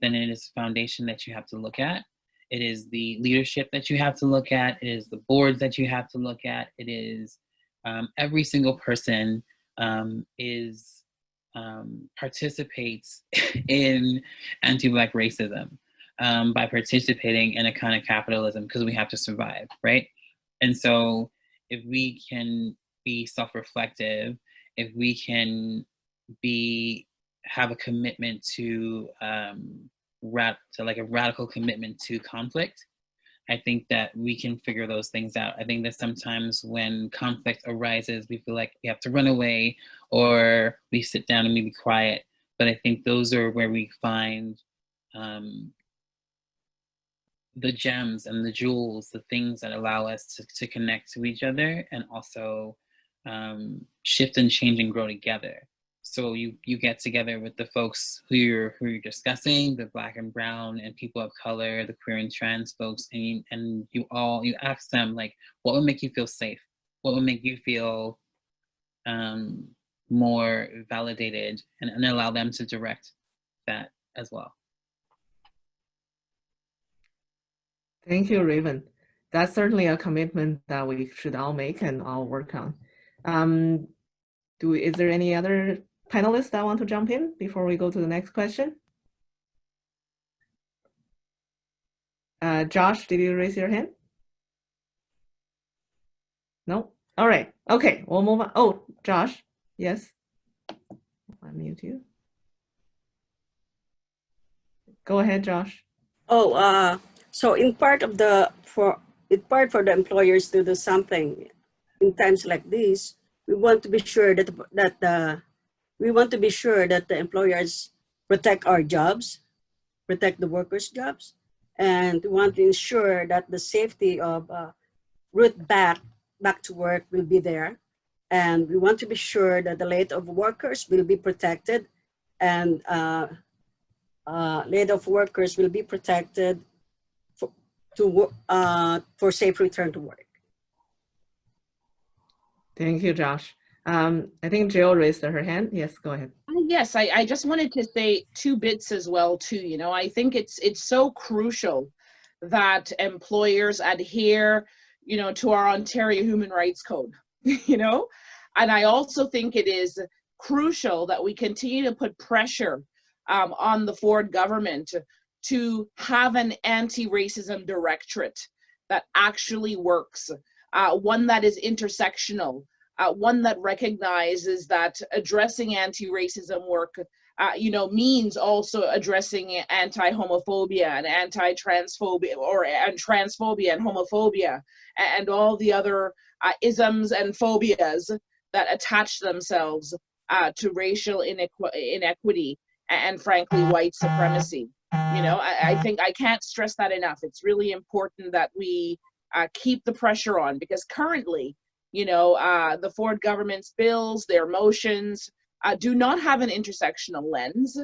Speaker 9: then it is foundation that you have to look at it is the leadership that you have to look at. It is the boards that you have to look at. It is um, every single person um, is um, participates in anti-black racism um, by participating in a kind of capitalism because we have to survive, right? And so if we can be self-reflective, if we can be have a commitment to um, rat to like a radical commitment to conflict, I think that we can figure those things out. I think that sometimes when conflict arises, we feel like we have to run away or we sit down and we be quiet. But I think those are where we find um, the gems and the jewels, the things that allow us to, to connect to each other and also um, shift and change and grow together. So you you get together with the folks who you're who you're discussing the black and brown and people of color the queer and trans folks and you, and you all you ask them like what would make you feel safe? What would make you feel um, more validated? And, and allow them to direct that as well
Speaker 6: Thank you, Raven. That's certainly a commitment that we should all make and all work on. Um, do is there any other panelists that want to jump in before we go to the next question? Uh, Josh, did you raise your hand? No? All right. Okay, we'll move on. Oh, Josh, yes. I'll mute you. Go ahead, Josh.
Speaker 10: Oh, uh, so in part of the, for, in part for the employers to do something in times like this, we want to be sure that, that the we want to be sure that the employers protect our jobs, protect the workers' jobs, and we want to ensure that the safety of uh, route back, back to work will be there. And we want to be sure that the late of workers will be protected and uh, uh, laid off workers will be protected to, uh, for safe return to work.
Speaker 6: Thank you, Josh. Um, I think Jill raised her hand. Yes, go ahead.
Speaker 8: Uh, yes, I, I just wanted to say two bits as well too. You know, I think it's it's so crucial that employers adhere, you know, to our Ontario Human Rights Code. you know? And I also think it is crucial that we continue to put pressure um, on the Ford government to have an anti-racism directorate that actually works, uh, one that is intersectional, uh, one that recognizes that addressing anti-racism work uh, you know, means also addressing anti-homophobia and anti-transphobia or and transphobia and homophobia and all the other uh, isms and phobias that attach themselves uh, to racial inequ inequity and frankly white supremacy. You know, I, I, think I can't stress that enough. It's really important that we uh, keep the pressure on because currently, you know, uh, the Ford government's bills, their motions, uh, do not have an intersectional lens.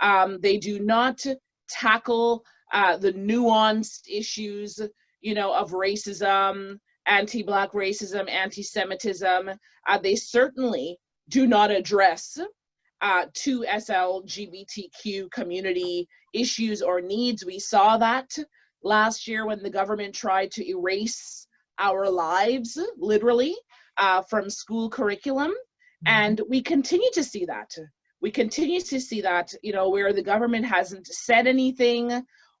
Speaker 8: Um, they do not tackle uh, the nuanced issues, you know, of racism, anti-black racism, anti-Semitism. Uh, they certainly do not address uh, 2SLGBTQ community issues or needs. We saw that last year when the government tried to erase our lives, literally, uh, from school curriculum. And we continue to see that. We continue to see that, you know, where the government hasn't said anything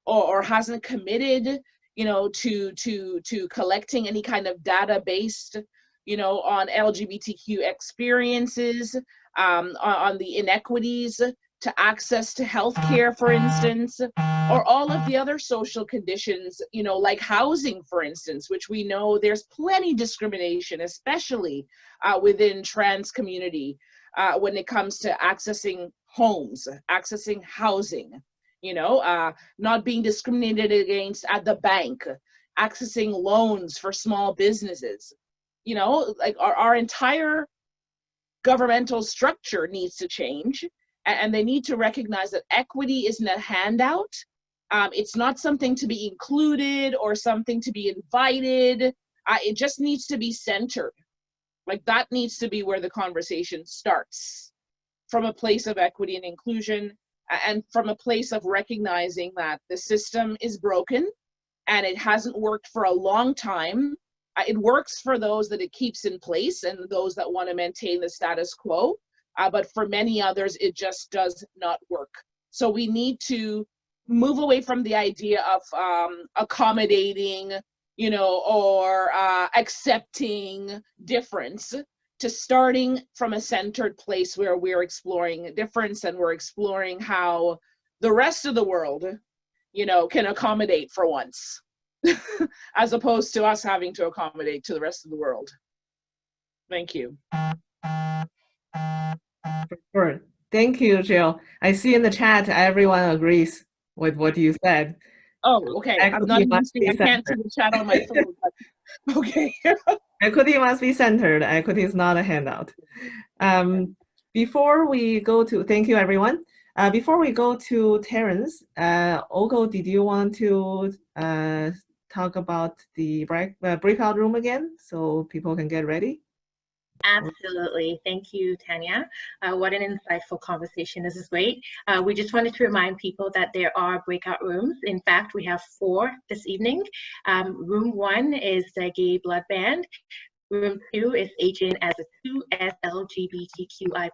Speaker 8: or, or hasn't committed, you know, to to to collecting any kind of data based, you know, on LGBTQ experiences, um, on, the inequities to access to healthcare, for instance, or all of the other social conditions, you know, like housing, for instance, which we know there's plenty discrimination, especially uh, within trans community uh, when it comes to accessing homes, accessing housing, you know, uh, not being discriminated against at the bank, accessing loans for small businesses. You know, like our, our entire governmental structure needs to change and they need to recognize that equity isn't a handout. Um, it's not something to be included or something to be invited. Uh, it just needs to be centered. Like that needs to be where the conversation starts from a place of equity and inclusion and from a place of recognizing that the system is broken and it hasn't worked for a long time. It works for those that it keeps in place and those that want to maintain the status quo uh, but for many others, it just does not work. So we need to move away from the idea of um, accommodating, you know, or uh, accepting difference to starting from a centered place where we're exploring difference and we're exploring how the rest of the world, you know, can accommodate for once, as opposed to us having to accommodate to the rest of the world. Thank you.
Speaker 6: Sure. Thank you, Jill. I see in the chat everyone agrees with what you said.
Speaker 8: Oh, okay. I'm not I can't see the chat on my phone. But, okay.
Speaker 6: equity must be centered. Equity is not a handout. Um, before we go to, thank you everyone. Uh, before we go to Terence, uh, Ogo, did you want to uh, talk about the break, uh, breakout room again so people can get ready?
Speaker 1: Absolutely. Thank you, Tanya. Uh, what an insightful conversation. This is great. Uh, we just wanted to remind people that there are breakout rooms. In fact, we have four this evening. Um, room one is the Gay Blood Ban. Room two is Aging as a 2S LGBTQI+.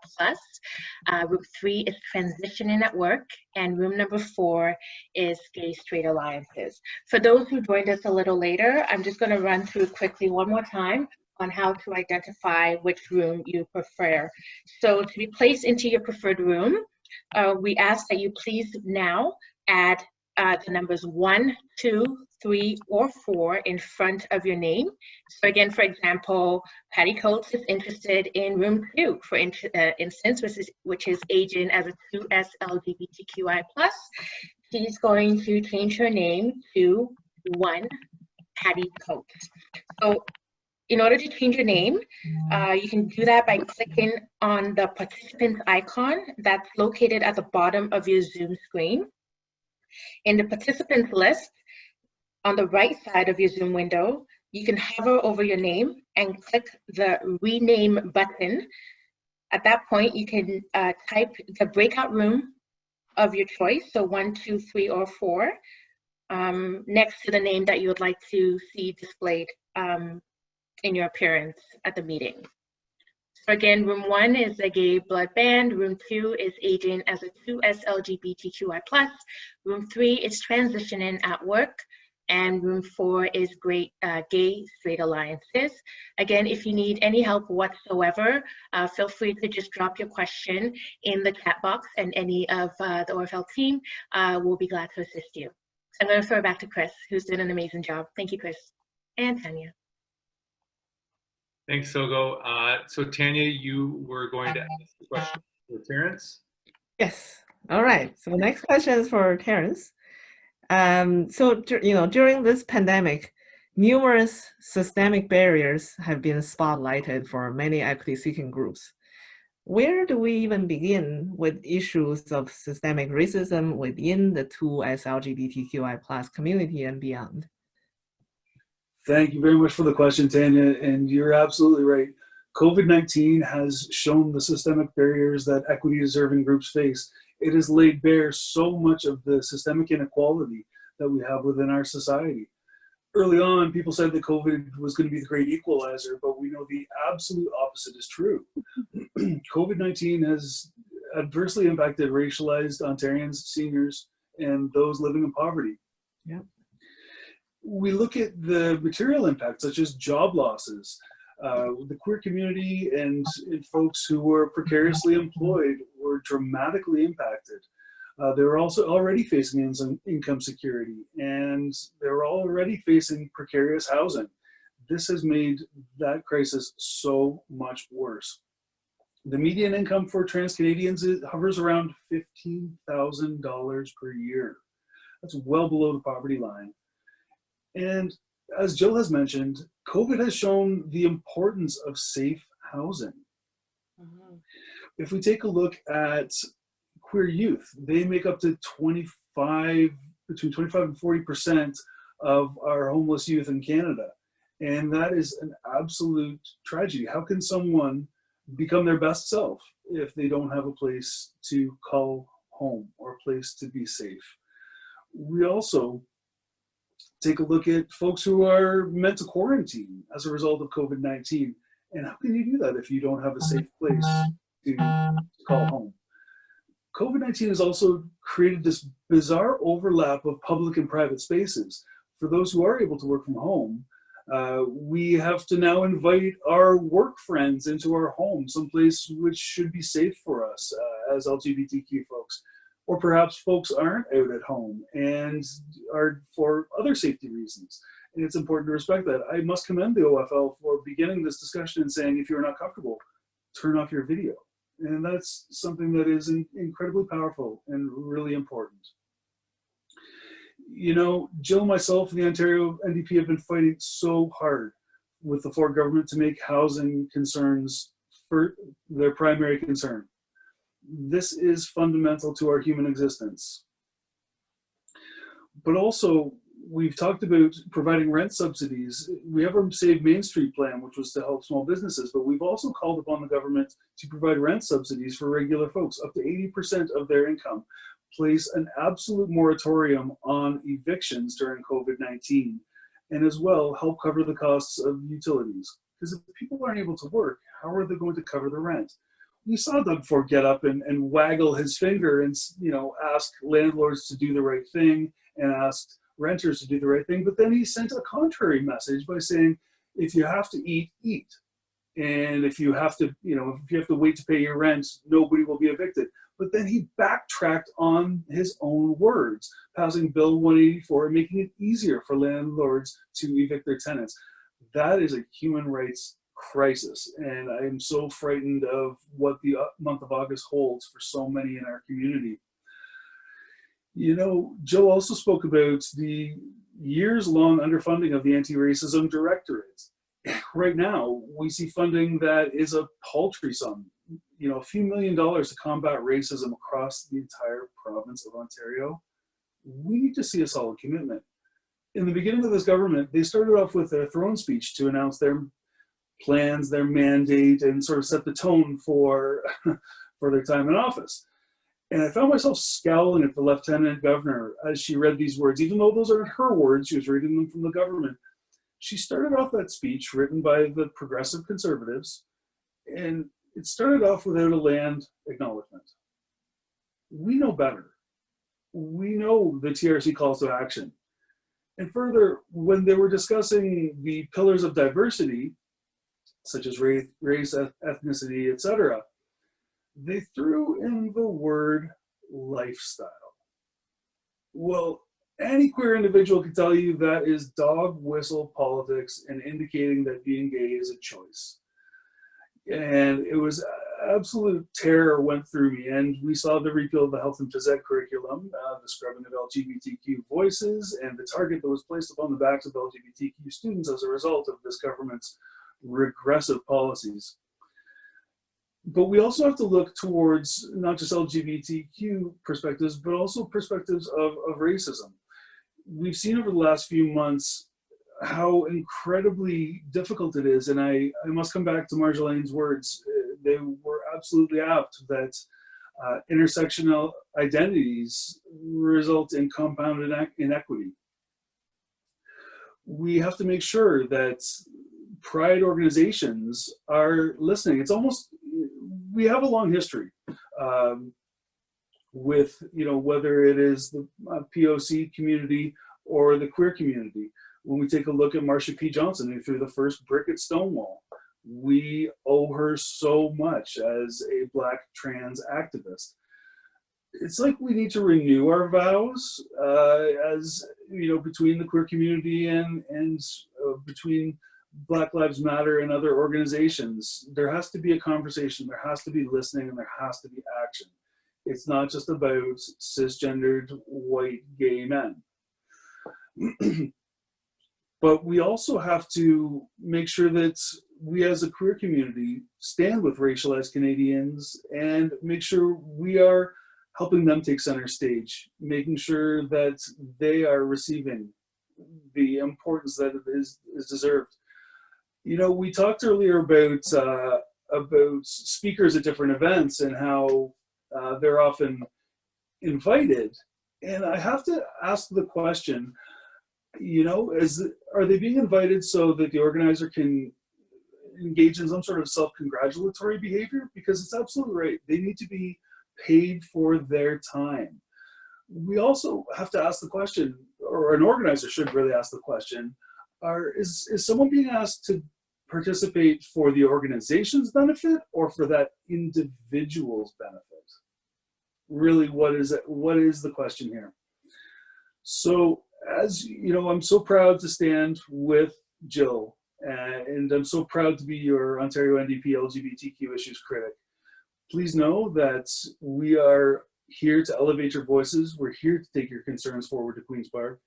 Speaker 1: Uh, room three is Transitioning at Work. And room number four is Gay Straight Alliances. For those who joined us a little later, I'm just going to run through quickly one more time on how to identify which room you prefer. So to be placed into your preferred room, uh, we ask that you please now add uh, the numbers one, two, three, or four in front of your name. So again, for example, Patty Coates is interested in room two, for in, uh, instance, which is, which is aging as a 2S LGBTQI+. She's going to change her name to one Patty Coates. So in order to change your name, uh, you can do that by clicking on the participant icon that's located at the bottom of your Zoom screen. In the participants list, on the right side of your Zoom window, you can hover over your name and click the rename button. At that point, you can uh, type the breakout room of your choice, so one, two, three, or four, um, next to the name that you would like to see displayed um, in your appearance at the meeting. So again, room one is a gay blood ban, room two is aging as a 2S LGBTQI+, room three is transitioning at work, and room four is great uh, gay straight alliances. Again, if you need any help whatsoever, uh, feel free to just drop your question in the chat box and any of uh, the OFL team uh, will be glad to assist you. So I'm gonna throw it back to Chris, who's done an amazing job. Thank you, Chris. And Tanya.
Speaker 5: Thanks, Sogo. Uh, so Tanya, you were going to ask the question for Terence.
Speaker 6: Yes. All right. So the next question is for Terence. Um, so, you know, during this pandemic, numerous systemic barriers have been spotlighted for many equity-seeking groups. Where do we even begin with issues of systemic racism within the 2S LGBTQI plus community and beyond?
Speaker 7: Thank you very much for the question, Tanya. And you're absolutely right. COVID-19 has shown the systemic barriers that equity deserving groups face. It has laid bare so much of the systemic inequality that we have within our society. Early on, people said that COVID was going to be the great equalizer, but we know the absolute opposite is true. COVID-19 has adversely impacted racialized Ontarians, seniors, and those living in poverty.
Speaker 6: Yeah.
Speaker 7: We look at the material impacts, such as job losses, uh, the queer community and, and, folks who were precariously employed were dramatically impacted. Uh, they were also already facing in income security and they were already facing precarious housing. This has made that crisis so much worse. The median income for trans Canadians hovers around $15,000 per year. That's well below the poverty line. And as Jill has mentioned, COVID has shown the importance of safe housing. Mm -hmm. If we take a look at queer youth, they make up to 25, between 25 and 40% of our homeless youth in Canada. And that is an absolute tragedy. How can someone become their best self if they don't have a place to call home or a place to be safe? We also take a look at folks who are meant to quarantine as a result of COVID-19. And how can you do that if you don't have a safe place to, to call home? COVID-19 has also created this bizarre overlap of public and private spaces. For those who are able to work from home, uh, we have to now invite our work friends into our home, someplace which should be safe for us uh, as LGBTQ folks or perhaps folks aren't out at home and are for other safety reasons. And it's important to respect that. I must commend the OFL for beginning this discussion and saying, if you're not comfortable, turn off your video. And that's something that is in, incredibly powerful and really important. You know, Jill, myself, and the Ontario NDP have been fighting so hard with the Ford government to make housing concerns for their primary concern this is fundamental to our human existence. But also, we've talked about providing rent subsidies. We have our Save Main Street plan, which was to help small businesses, but we've also called upon the government to provide rent subsidies for regular folks, up to 80% of their income. Place an absolute moratorium on evictions during COVID-19, and as well help cover the costs of utilities. Because if people aren't able to work, how are they going to cover the rent? We saw Doug Ford get up and, and waggle his finger and you know ask landlords to do the right thing and ask renters to do the right thing. But then he sent a contrary message by saying, if you have to eat, eat. And if you have to, you know, if you have to wait to pay your rent, nobody will be evicted. But then he backtracked on his own words, passing Bill 184 and making it easier for landlords to evict their tenants. That is a human rights crisis. And I am so frightened of what the uh, month of August holds for so many in our community. You know, Joe also spoke about the years-long underfunding of the Anti-Racism Directorate. Right now, we see funding that is a paltry sum, you know, a few million dollars to combat racism across the entire province of Ontario. We need to see a solid commitment. In the beginning of this government, they started off with a throne speech to announce their plans, their mandate, and sort of set the tone for, for their time in office. And I found myself scowling at the lieutenant governor as she read these words, even though those aren't her words, she was reading them from the government. she started off that speech written by the progressive conservatives, and it started off without a land acknowledgement. We know better. We know the TRC calls to action. And further, when they were discussing the pillars of diversity, such as race, race ethnicity, etc., they threw in the word lifestyle. Well, any queer individual can tell you that is dog whistle politics and indicating that being gay is a choice. And it was absolute terror went through me. And we saw the repeal of the health and phys ed curriculum, uh, the scrubbing of LGBTQ voices, and the target that was placed upon the backs of LGBTQ students as a result of this government's regressive policies. But we also have to look towards not just LGBTQ perspectives, but also perspectives of, of racism. We've seen over the last few months how incredibly difficult it is. And I, I must come back to Marjolaine's words. They were absolutely apt that uh, intersectional identities result in compound inequity. We have to make sure that pride organizations are listening. It's almost, we have a long history um, with, you know, whether it is the uh, POC community or the queer community. When we take a look at Marsha P. Johnson, who threw the first brick at Stonewall, we owe her so much as a black trans activist. It's like we need to renew our vows uh, as, you know, between the queer community and, and uh, between Black Lives Matter and other organizations. There has to be a conversation, there has to be listening, and there has to be action. It's not just about cisgendered white gay men. but we also have to make sure that we as a queer community stand with racialized Canadians and make sure we are helping them take center stage, making sure that they are receiving the importance that is, is deserved. You know, we talked earlier about uh, about speakers at different events and how uh, they're often invited. And I have to ask the question, you know, is are they being invited so that the organizer can engage in some sort of self-congratulatory behavior? Because it's absolutely right. They need to be paid for their time. We also have to ask the question, or an organizer should really ask the question, are, is, is someone being asked to participate for the organization's benefit or for that individual's benefit? Really, what is it? What is the question here? So, as you know, I'm so proud to stand with Jill, uh, and I'm so proud to be your Ontario NDP LGBTQ issues critic. Please know that we are here to elevate your voices. We're here to take your concerns forward to Queen's Park.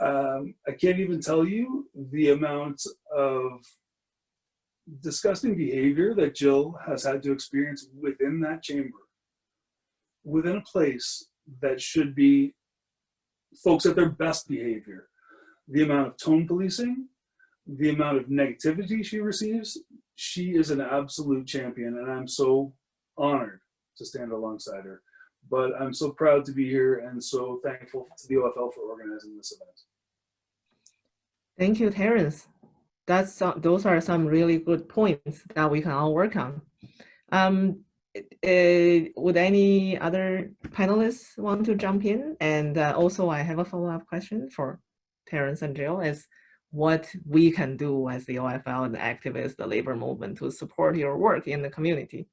Speaker 7: Um, I can't even tell you the amount of disgusting behavior that Jill has had to experience within that chamber, within a place that should be folks at their best behavior. The amount of tone policing, the amount of negativity she receives, she is an absolute champion and I'm so honored to stand alongside her. But I'm so proud to be here and so thankful to the OFL for organizing this event.
Speaker 6: Thank you, Terence that's some, those are some really good points that we can all work on. Um, uh, would any other panelists want to jump in? And uh, also I have a follow-up question for Terence and Jill is what we can do as the OFL and the activists, the labor movement to support your work in the community.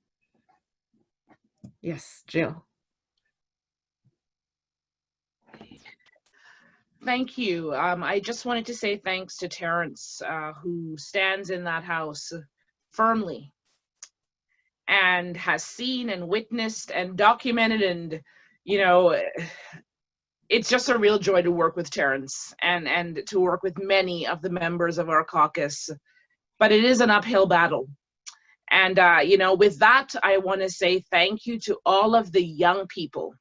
Speaker 6: Yes, Jill.
Speaker 8: Thank you. Um, I just wanted to say thanks to Terence, uh, who stands in that house firmly and has seen and witnessed and documented and, you know, it's just a real joy to work with Terence and, and to work with many of the members of our caucus. But it is an uphill battle. And, uh, you know, with that, I want to say thank you to all of the young people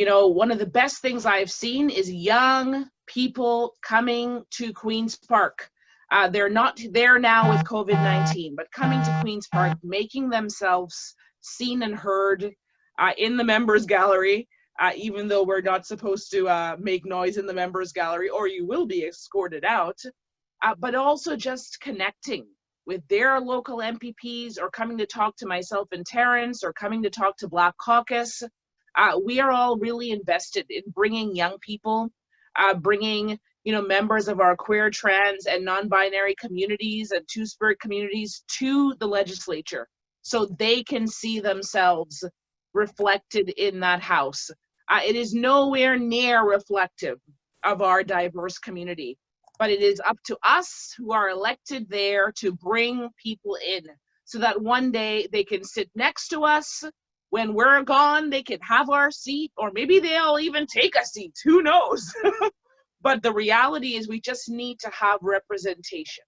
Speaker 8: you know, one of the best things I've seen is young people coming to Queen's Park. Uh, they're not there now with COVID-19, but coming to Queen's Park, making themselves seen and heard uh, in the members gallery, uh, even though we're not supposed to uh, make noise in the members gallery, or you will be escorted out. uh, but also just connecting with their local MPPs or coming to talk to myself and Terence or coming to talk to Black Caucus. Uh, we are all really invested in bringing young people, uh, bringing you know members of our queer, trans, and non-binary communities and two-spirit communities to the legislature so they can see themselves reflected in that house. Uh, it is nowhere near reflective of our diverse community, but it is up to us who are elected there to bring people in so that one day they can sit next to us. When we're gone, they can have our seat, or maybe they'll even take a seat, who knows? but the reality is we just need to have representation.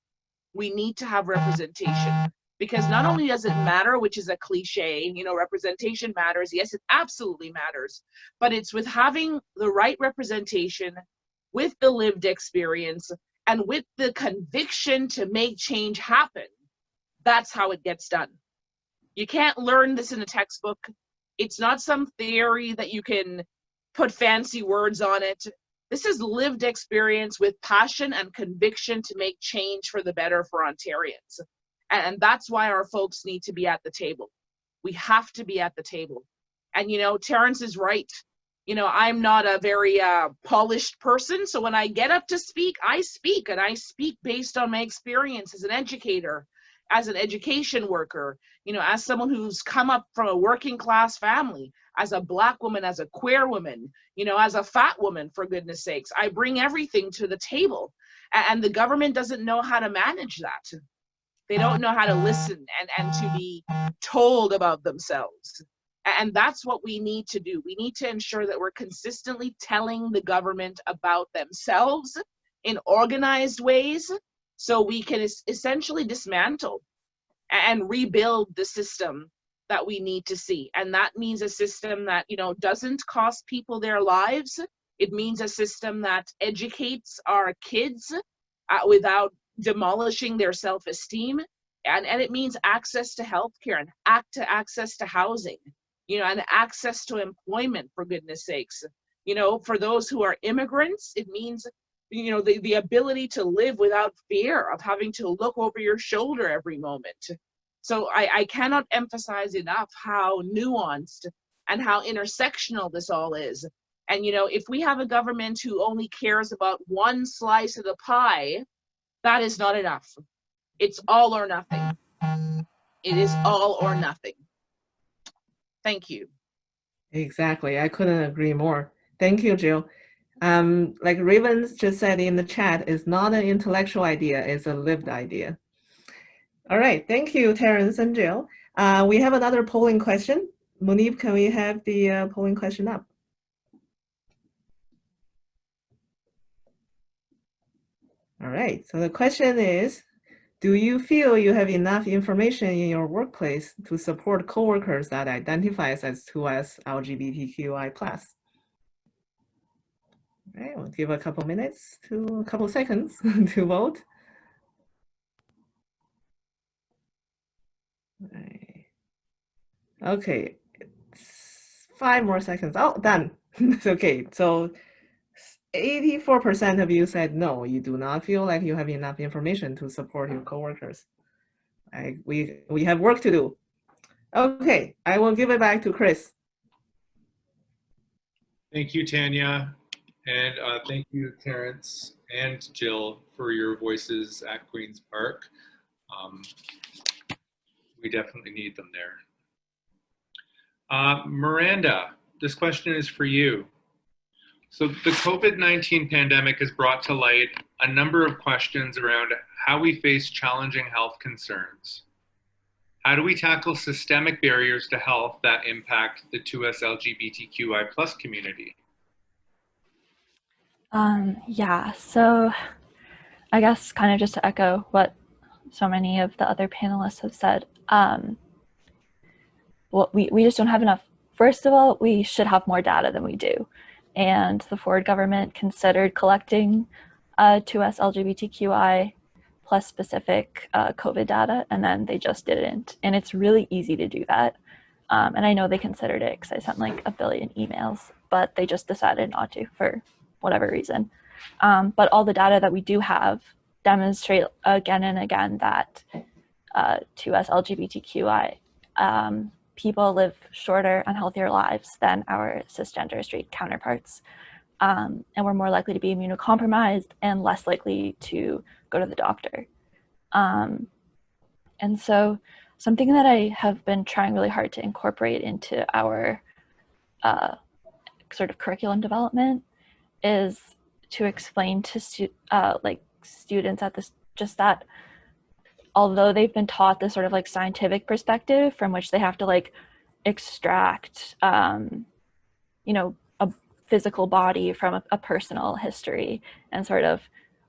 Speaker 8: We need to have representation because not only does it matter, which is a cliche, you know, representation matters. Yes, it absolutely matters, but it's with having the right representation, with the lived experience, and with the conviction to make change happen. That's how it gets done. You can't learn this in a textbook. It's not some theory that you can put fancy words on it. This is lived experience with passion and conviction to make change for the better for Ontarians. And that's why our folks need to be at the table. We have to be at the table. And, you know, Terence is right. You know, I'm not a very uh, polished person. So when I get up to speak, I speak and I speak based on my experience as an educator, as an education worker, you know, as someone who's come up from a working class family, as a black woman, as a queer woman, you know, as a fat woman, for goodness sakes. I bring everything to the table. And the government doesn't know how to manage that. They don't know how to listen and, and to be told about themselves. And that's what we need to do. We need to ensure that we're consistently telling the government about themselves in organized ways so we can es essentially dismantle and rebuild the system that we need to see. And that means a system that, you know, doesn't cost people their lives. It means a system that educates our kids uh, without demolishing their self-esteem and, and it means access to healthcare and act to access to housing you know and access to employment for goodness sakes you know for those who are immigrants it means you know the, the ability to live without fear of having to look over your shoulder every moment so I, I cannot emphasize enough how nuanced and how intersectional this all is and you know if we have a government who only cares about one slice of the pie that is not enough. It's all or nothing. It is all or nothing. Thank you.
Speaker 6: Exactly. I couldn't agree more. Thank you, Jill. Um, like Ravens just said in the chat, it's not an intellectual idea, it's a lived idea. All right, thank you, Terence and Jill. Uh, we have another polling question. Munib, can we have the uh, polling question up? All right, so the question is, do you feel you have enough information in your workplace to support coworkers that identifies as 2S LGBTQI+. All right, we'll give a couple minutes to a couple seconds to vote. Right. Okay, five more seconds. Oh, done. it's okay. So 84% of you said no, you do not feel like you have enough information to support your coworkers. I, we, we have work to do. Okay, I will give it back to Chris.
Speaker 5: Thank you, Tanya. And uh, thank you, Terence and Jill, for your voices at Queen's Park. Um, we definitely need them there. Uh, Miranda, this question is for you. So the COVID-19 pandemic has brought to light a number of questions around how we face challenging health concerns. How do we tackle systemic barriers to health that impact the 2S LGBTQI plus community?
Speaker 11: Um, yeah, so I guess kind of just to echo what so many of the other panelists have said, um, well, we, we just don't have enough. First of all, we should have more data than we do and the Ford government considered collecting uh, 2S LGBTQI plus specific uh, COVID data, and then they just didn't. And it's really easy to do that. Um, and I know they considered it because I sent like a billion emails, but they just decided not to for whatever reason. Um, but all the data that we do have demonstrate again and again that uh, 2S LGBTQI um, people live shorter and healthier lives than our cisgender straight counterparts. Um, and we're more likely to be immunocompromised and less likely to go to the doctor. Um, and so something that I have been trying really hard to incorporate into our uh, sort of curriculum development is to explain to stu uh, like students at this just that although they've been taught this sort of like scientific perspective from which they have to like extract um, you know a physical body from a, a personal history and sort of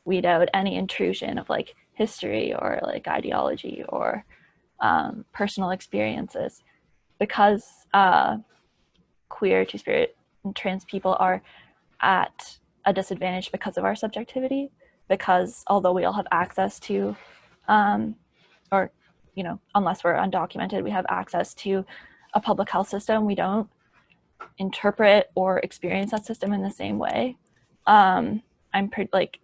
Speaker 11: weed out any intrusion of like history or like ideology or um, personal experiences. Because uh, queer two-spirit and trans people are at a disadvantage because of our subjectivity because although we all have access to um, or you know unless we're undocumented we have access to a public health system we don't interpret or experience that system in the same way. Um, i'm pretty like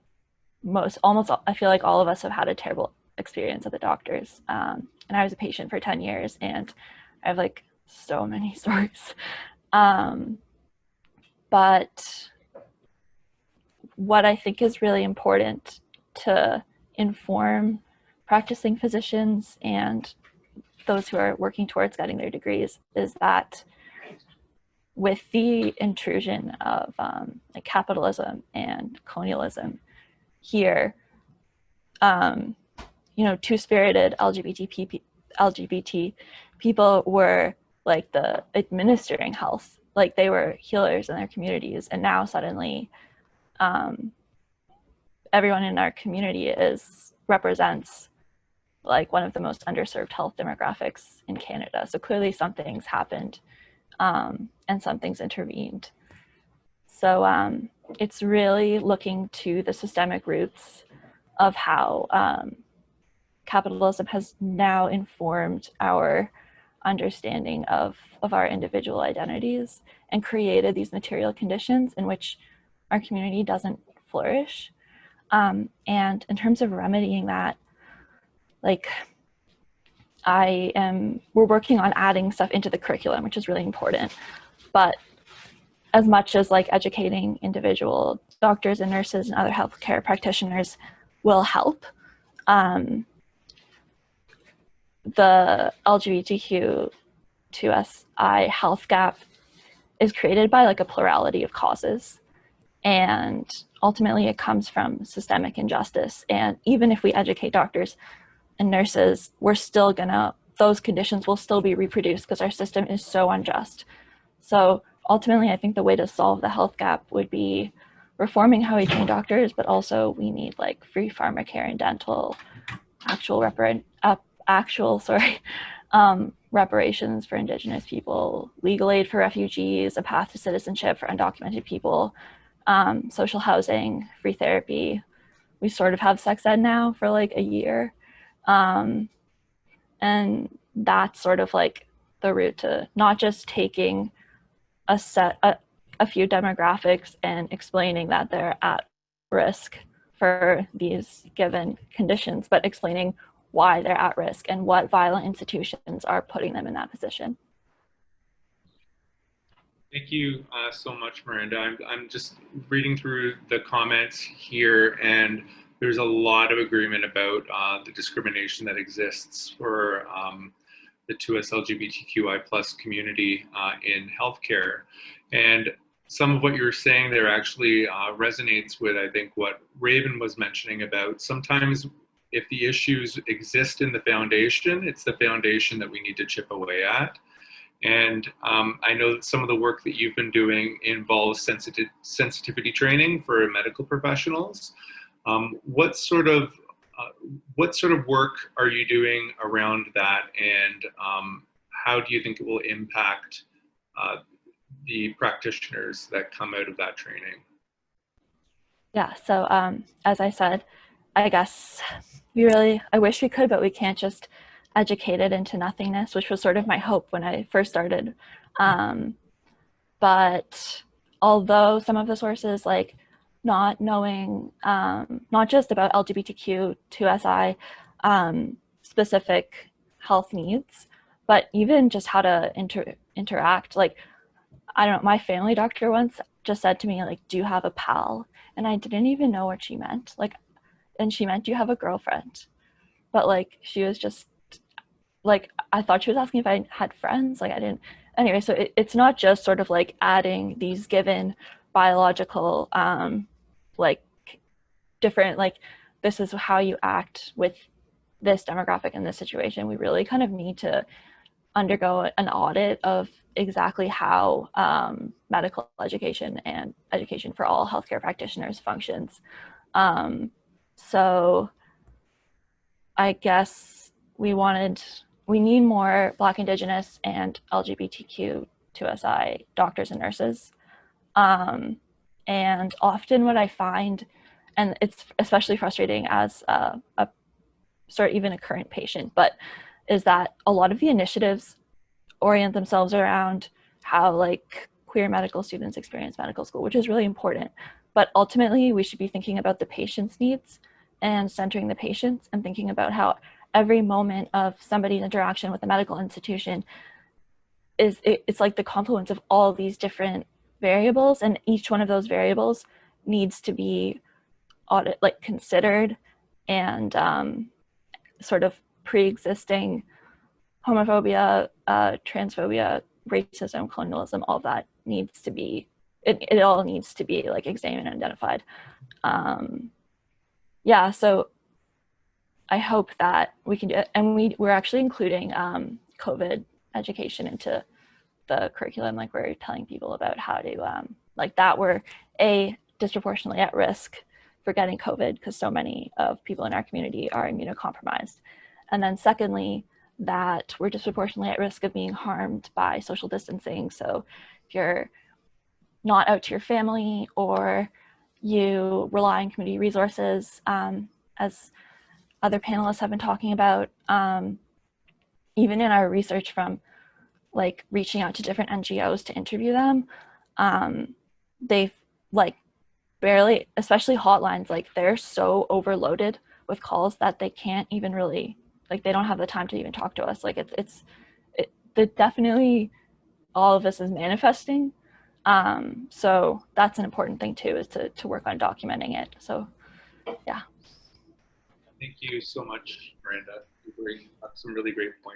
Speaker 11: most almost i feel like all of us have had a terrible experience at the doctors. Um, and i was a patient for 10 years and i have like so many stories. Um, but what I think is really important to inform practicing physicians and those who are working towards getting their degrees is that with the intrusion of um, like capitalism and colonialism here, um, you know, two-spirited LGBT, LGBT people were like the administering health, like they were healers in their communities, and now suddenly um, everyone in our community is represents like one of the most underserved health demographics in Canada. So clearly something's happened um, and something's intervened. So um, it's really looking to the systemic roots of how um, capitalism has now informed our understanding of, of our individual identities and created these material conditions in which our community doesn't flourish. Um, and in terms of remedying that, like I am, we're working on adding stuff into the curriculum, which is really important. But as much as like educating individual doctors and nurses and other healthcare practitioners will help, um, the LGBTQ 2SI health gap is created by like a plurality of causes. And ultimately it comes from systemic injustice. And even if we educate doctors and nurses, we're still gonna, those conditions will still be reproduced because our system is so unjust. So ultimately, I think the way to solve the health gap would be reforming how we train doctors, but also we need like free pharmacare and dental, actual repar uh, actual, sorry, um, reparations for indigenous people, legal aid for refugees, a path to citizenship for undocumented people, um, social housing, free therapy. We sort of have sex ed now for like a year. Um, and that's sort of like the route to not just taking a set, a, a few demographics and explaining that they're at risk for these given conditions, but explaining why they're at risk and what violent institutions are putting them in that position.
Speaker 5: Thank you uh, so much, Miranda. I'm, I'm just reading through the comments here, and there's a lot of agreement about uh, the discrimination that exists for um, the 2S LGBTQI plus community uh, in healthcare. And some of what you're saying there actually uh, resonates with, I think, what Raven was mentioning about sometimes if the issues exist in the foundation, it's the foundation that we need to chip away at. And um, I know that some of the work that you've been doing involves sensitive, sensitivity training for medical professionals. Um, what sort of uh, what sort of work are you doing around that, and um, how do you think it will impact uh, the practitioners that come out of that training?
Speaker 11: Yeah. So um, as I said, I guess we really I wish we could, but we can't just educated into nothingness, which was sort of my hope when I first started. Um, but although some of the sources like not knowing um, not just about LGBTQ2SI um, specific health needs, but even just how to inter- interact. Like, I don't know, my family doctor once just said to me, like, do you have a pal? And I didn't even know what she meant. Like, and she meant, do you have a girlfriend? But like, she was just like, I thought she was asking if I had friends. Like, I didn't. Anyway, so it, it's not just sort of like adding these given biological, um, like, different, like, this is how you act with this demographic in this situation. We really kind of need to undergo an audit of exactly how um, medical education and education for all healthcare practitioners functions. Um, so I guess we wanted, we need more Black, Indigenous, and LGBTQ2SI doctors and nurses. Um, and often what I find, and it's especially frustrating as a, a sort of even a current patient, but is that a lot of the initiatives orient themselves around how like queer medical students experience medical school, which is really important. But ultimately, we should be thinking about the patient's needs and centering the patients and thinking about how every moment of somebody's interaction with a medical institution is it, it's like the confluence of all these different variables and each one of those variables needs to be audit like considered and um, sort of pre-existing homophobia, uh, transphobia, racism, colonialism, all that needs to be, it, it all needs to be like examined and identified. Um, yeah, so I hope that we can do it. And we, we're actually including um, COVID education into the curriculum. Like we're telling people about how to, um, like that we're A, disproportionately at risk for getting COVID because so many of people in our community are immunocompromised. And then secondly, that we're disproportionately at risk of being harmed by social distancing. So if you're not out to your family or you rely on community resources, um, as other panelists have been talking about, um, even in our research from like reaching out to different NGOs to interview them, um, they've like barely, especially hotlines, like they're so overloaded with calls that they can't even really, like they don't have the time to even talk to us. Like it's, it's, it, the definitely all of this is manifesting. Um, so that's an important thing too, is to, to work on documenting it. So yeah.
Speaker 5: Thank you so much, Miranda. You bring up some really great points.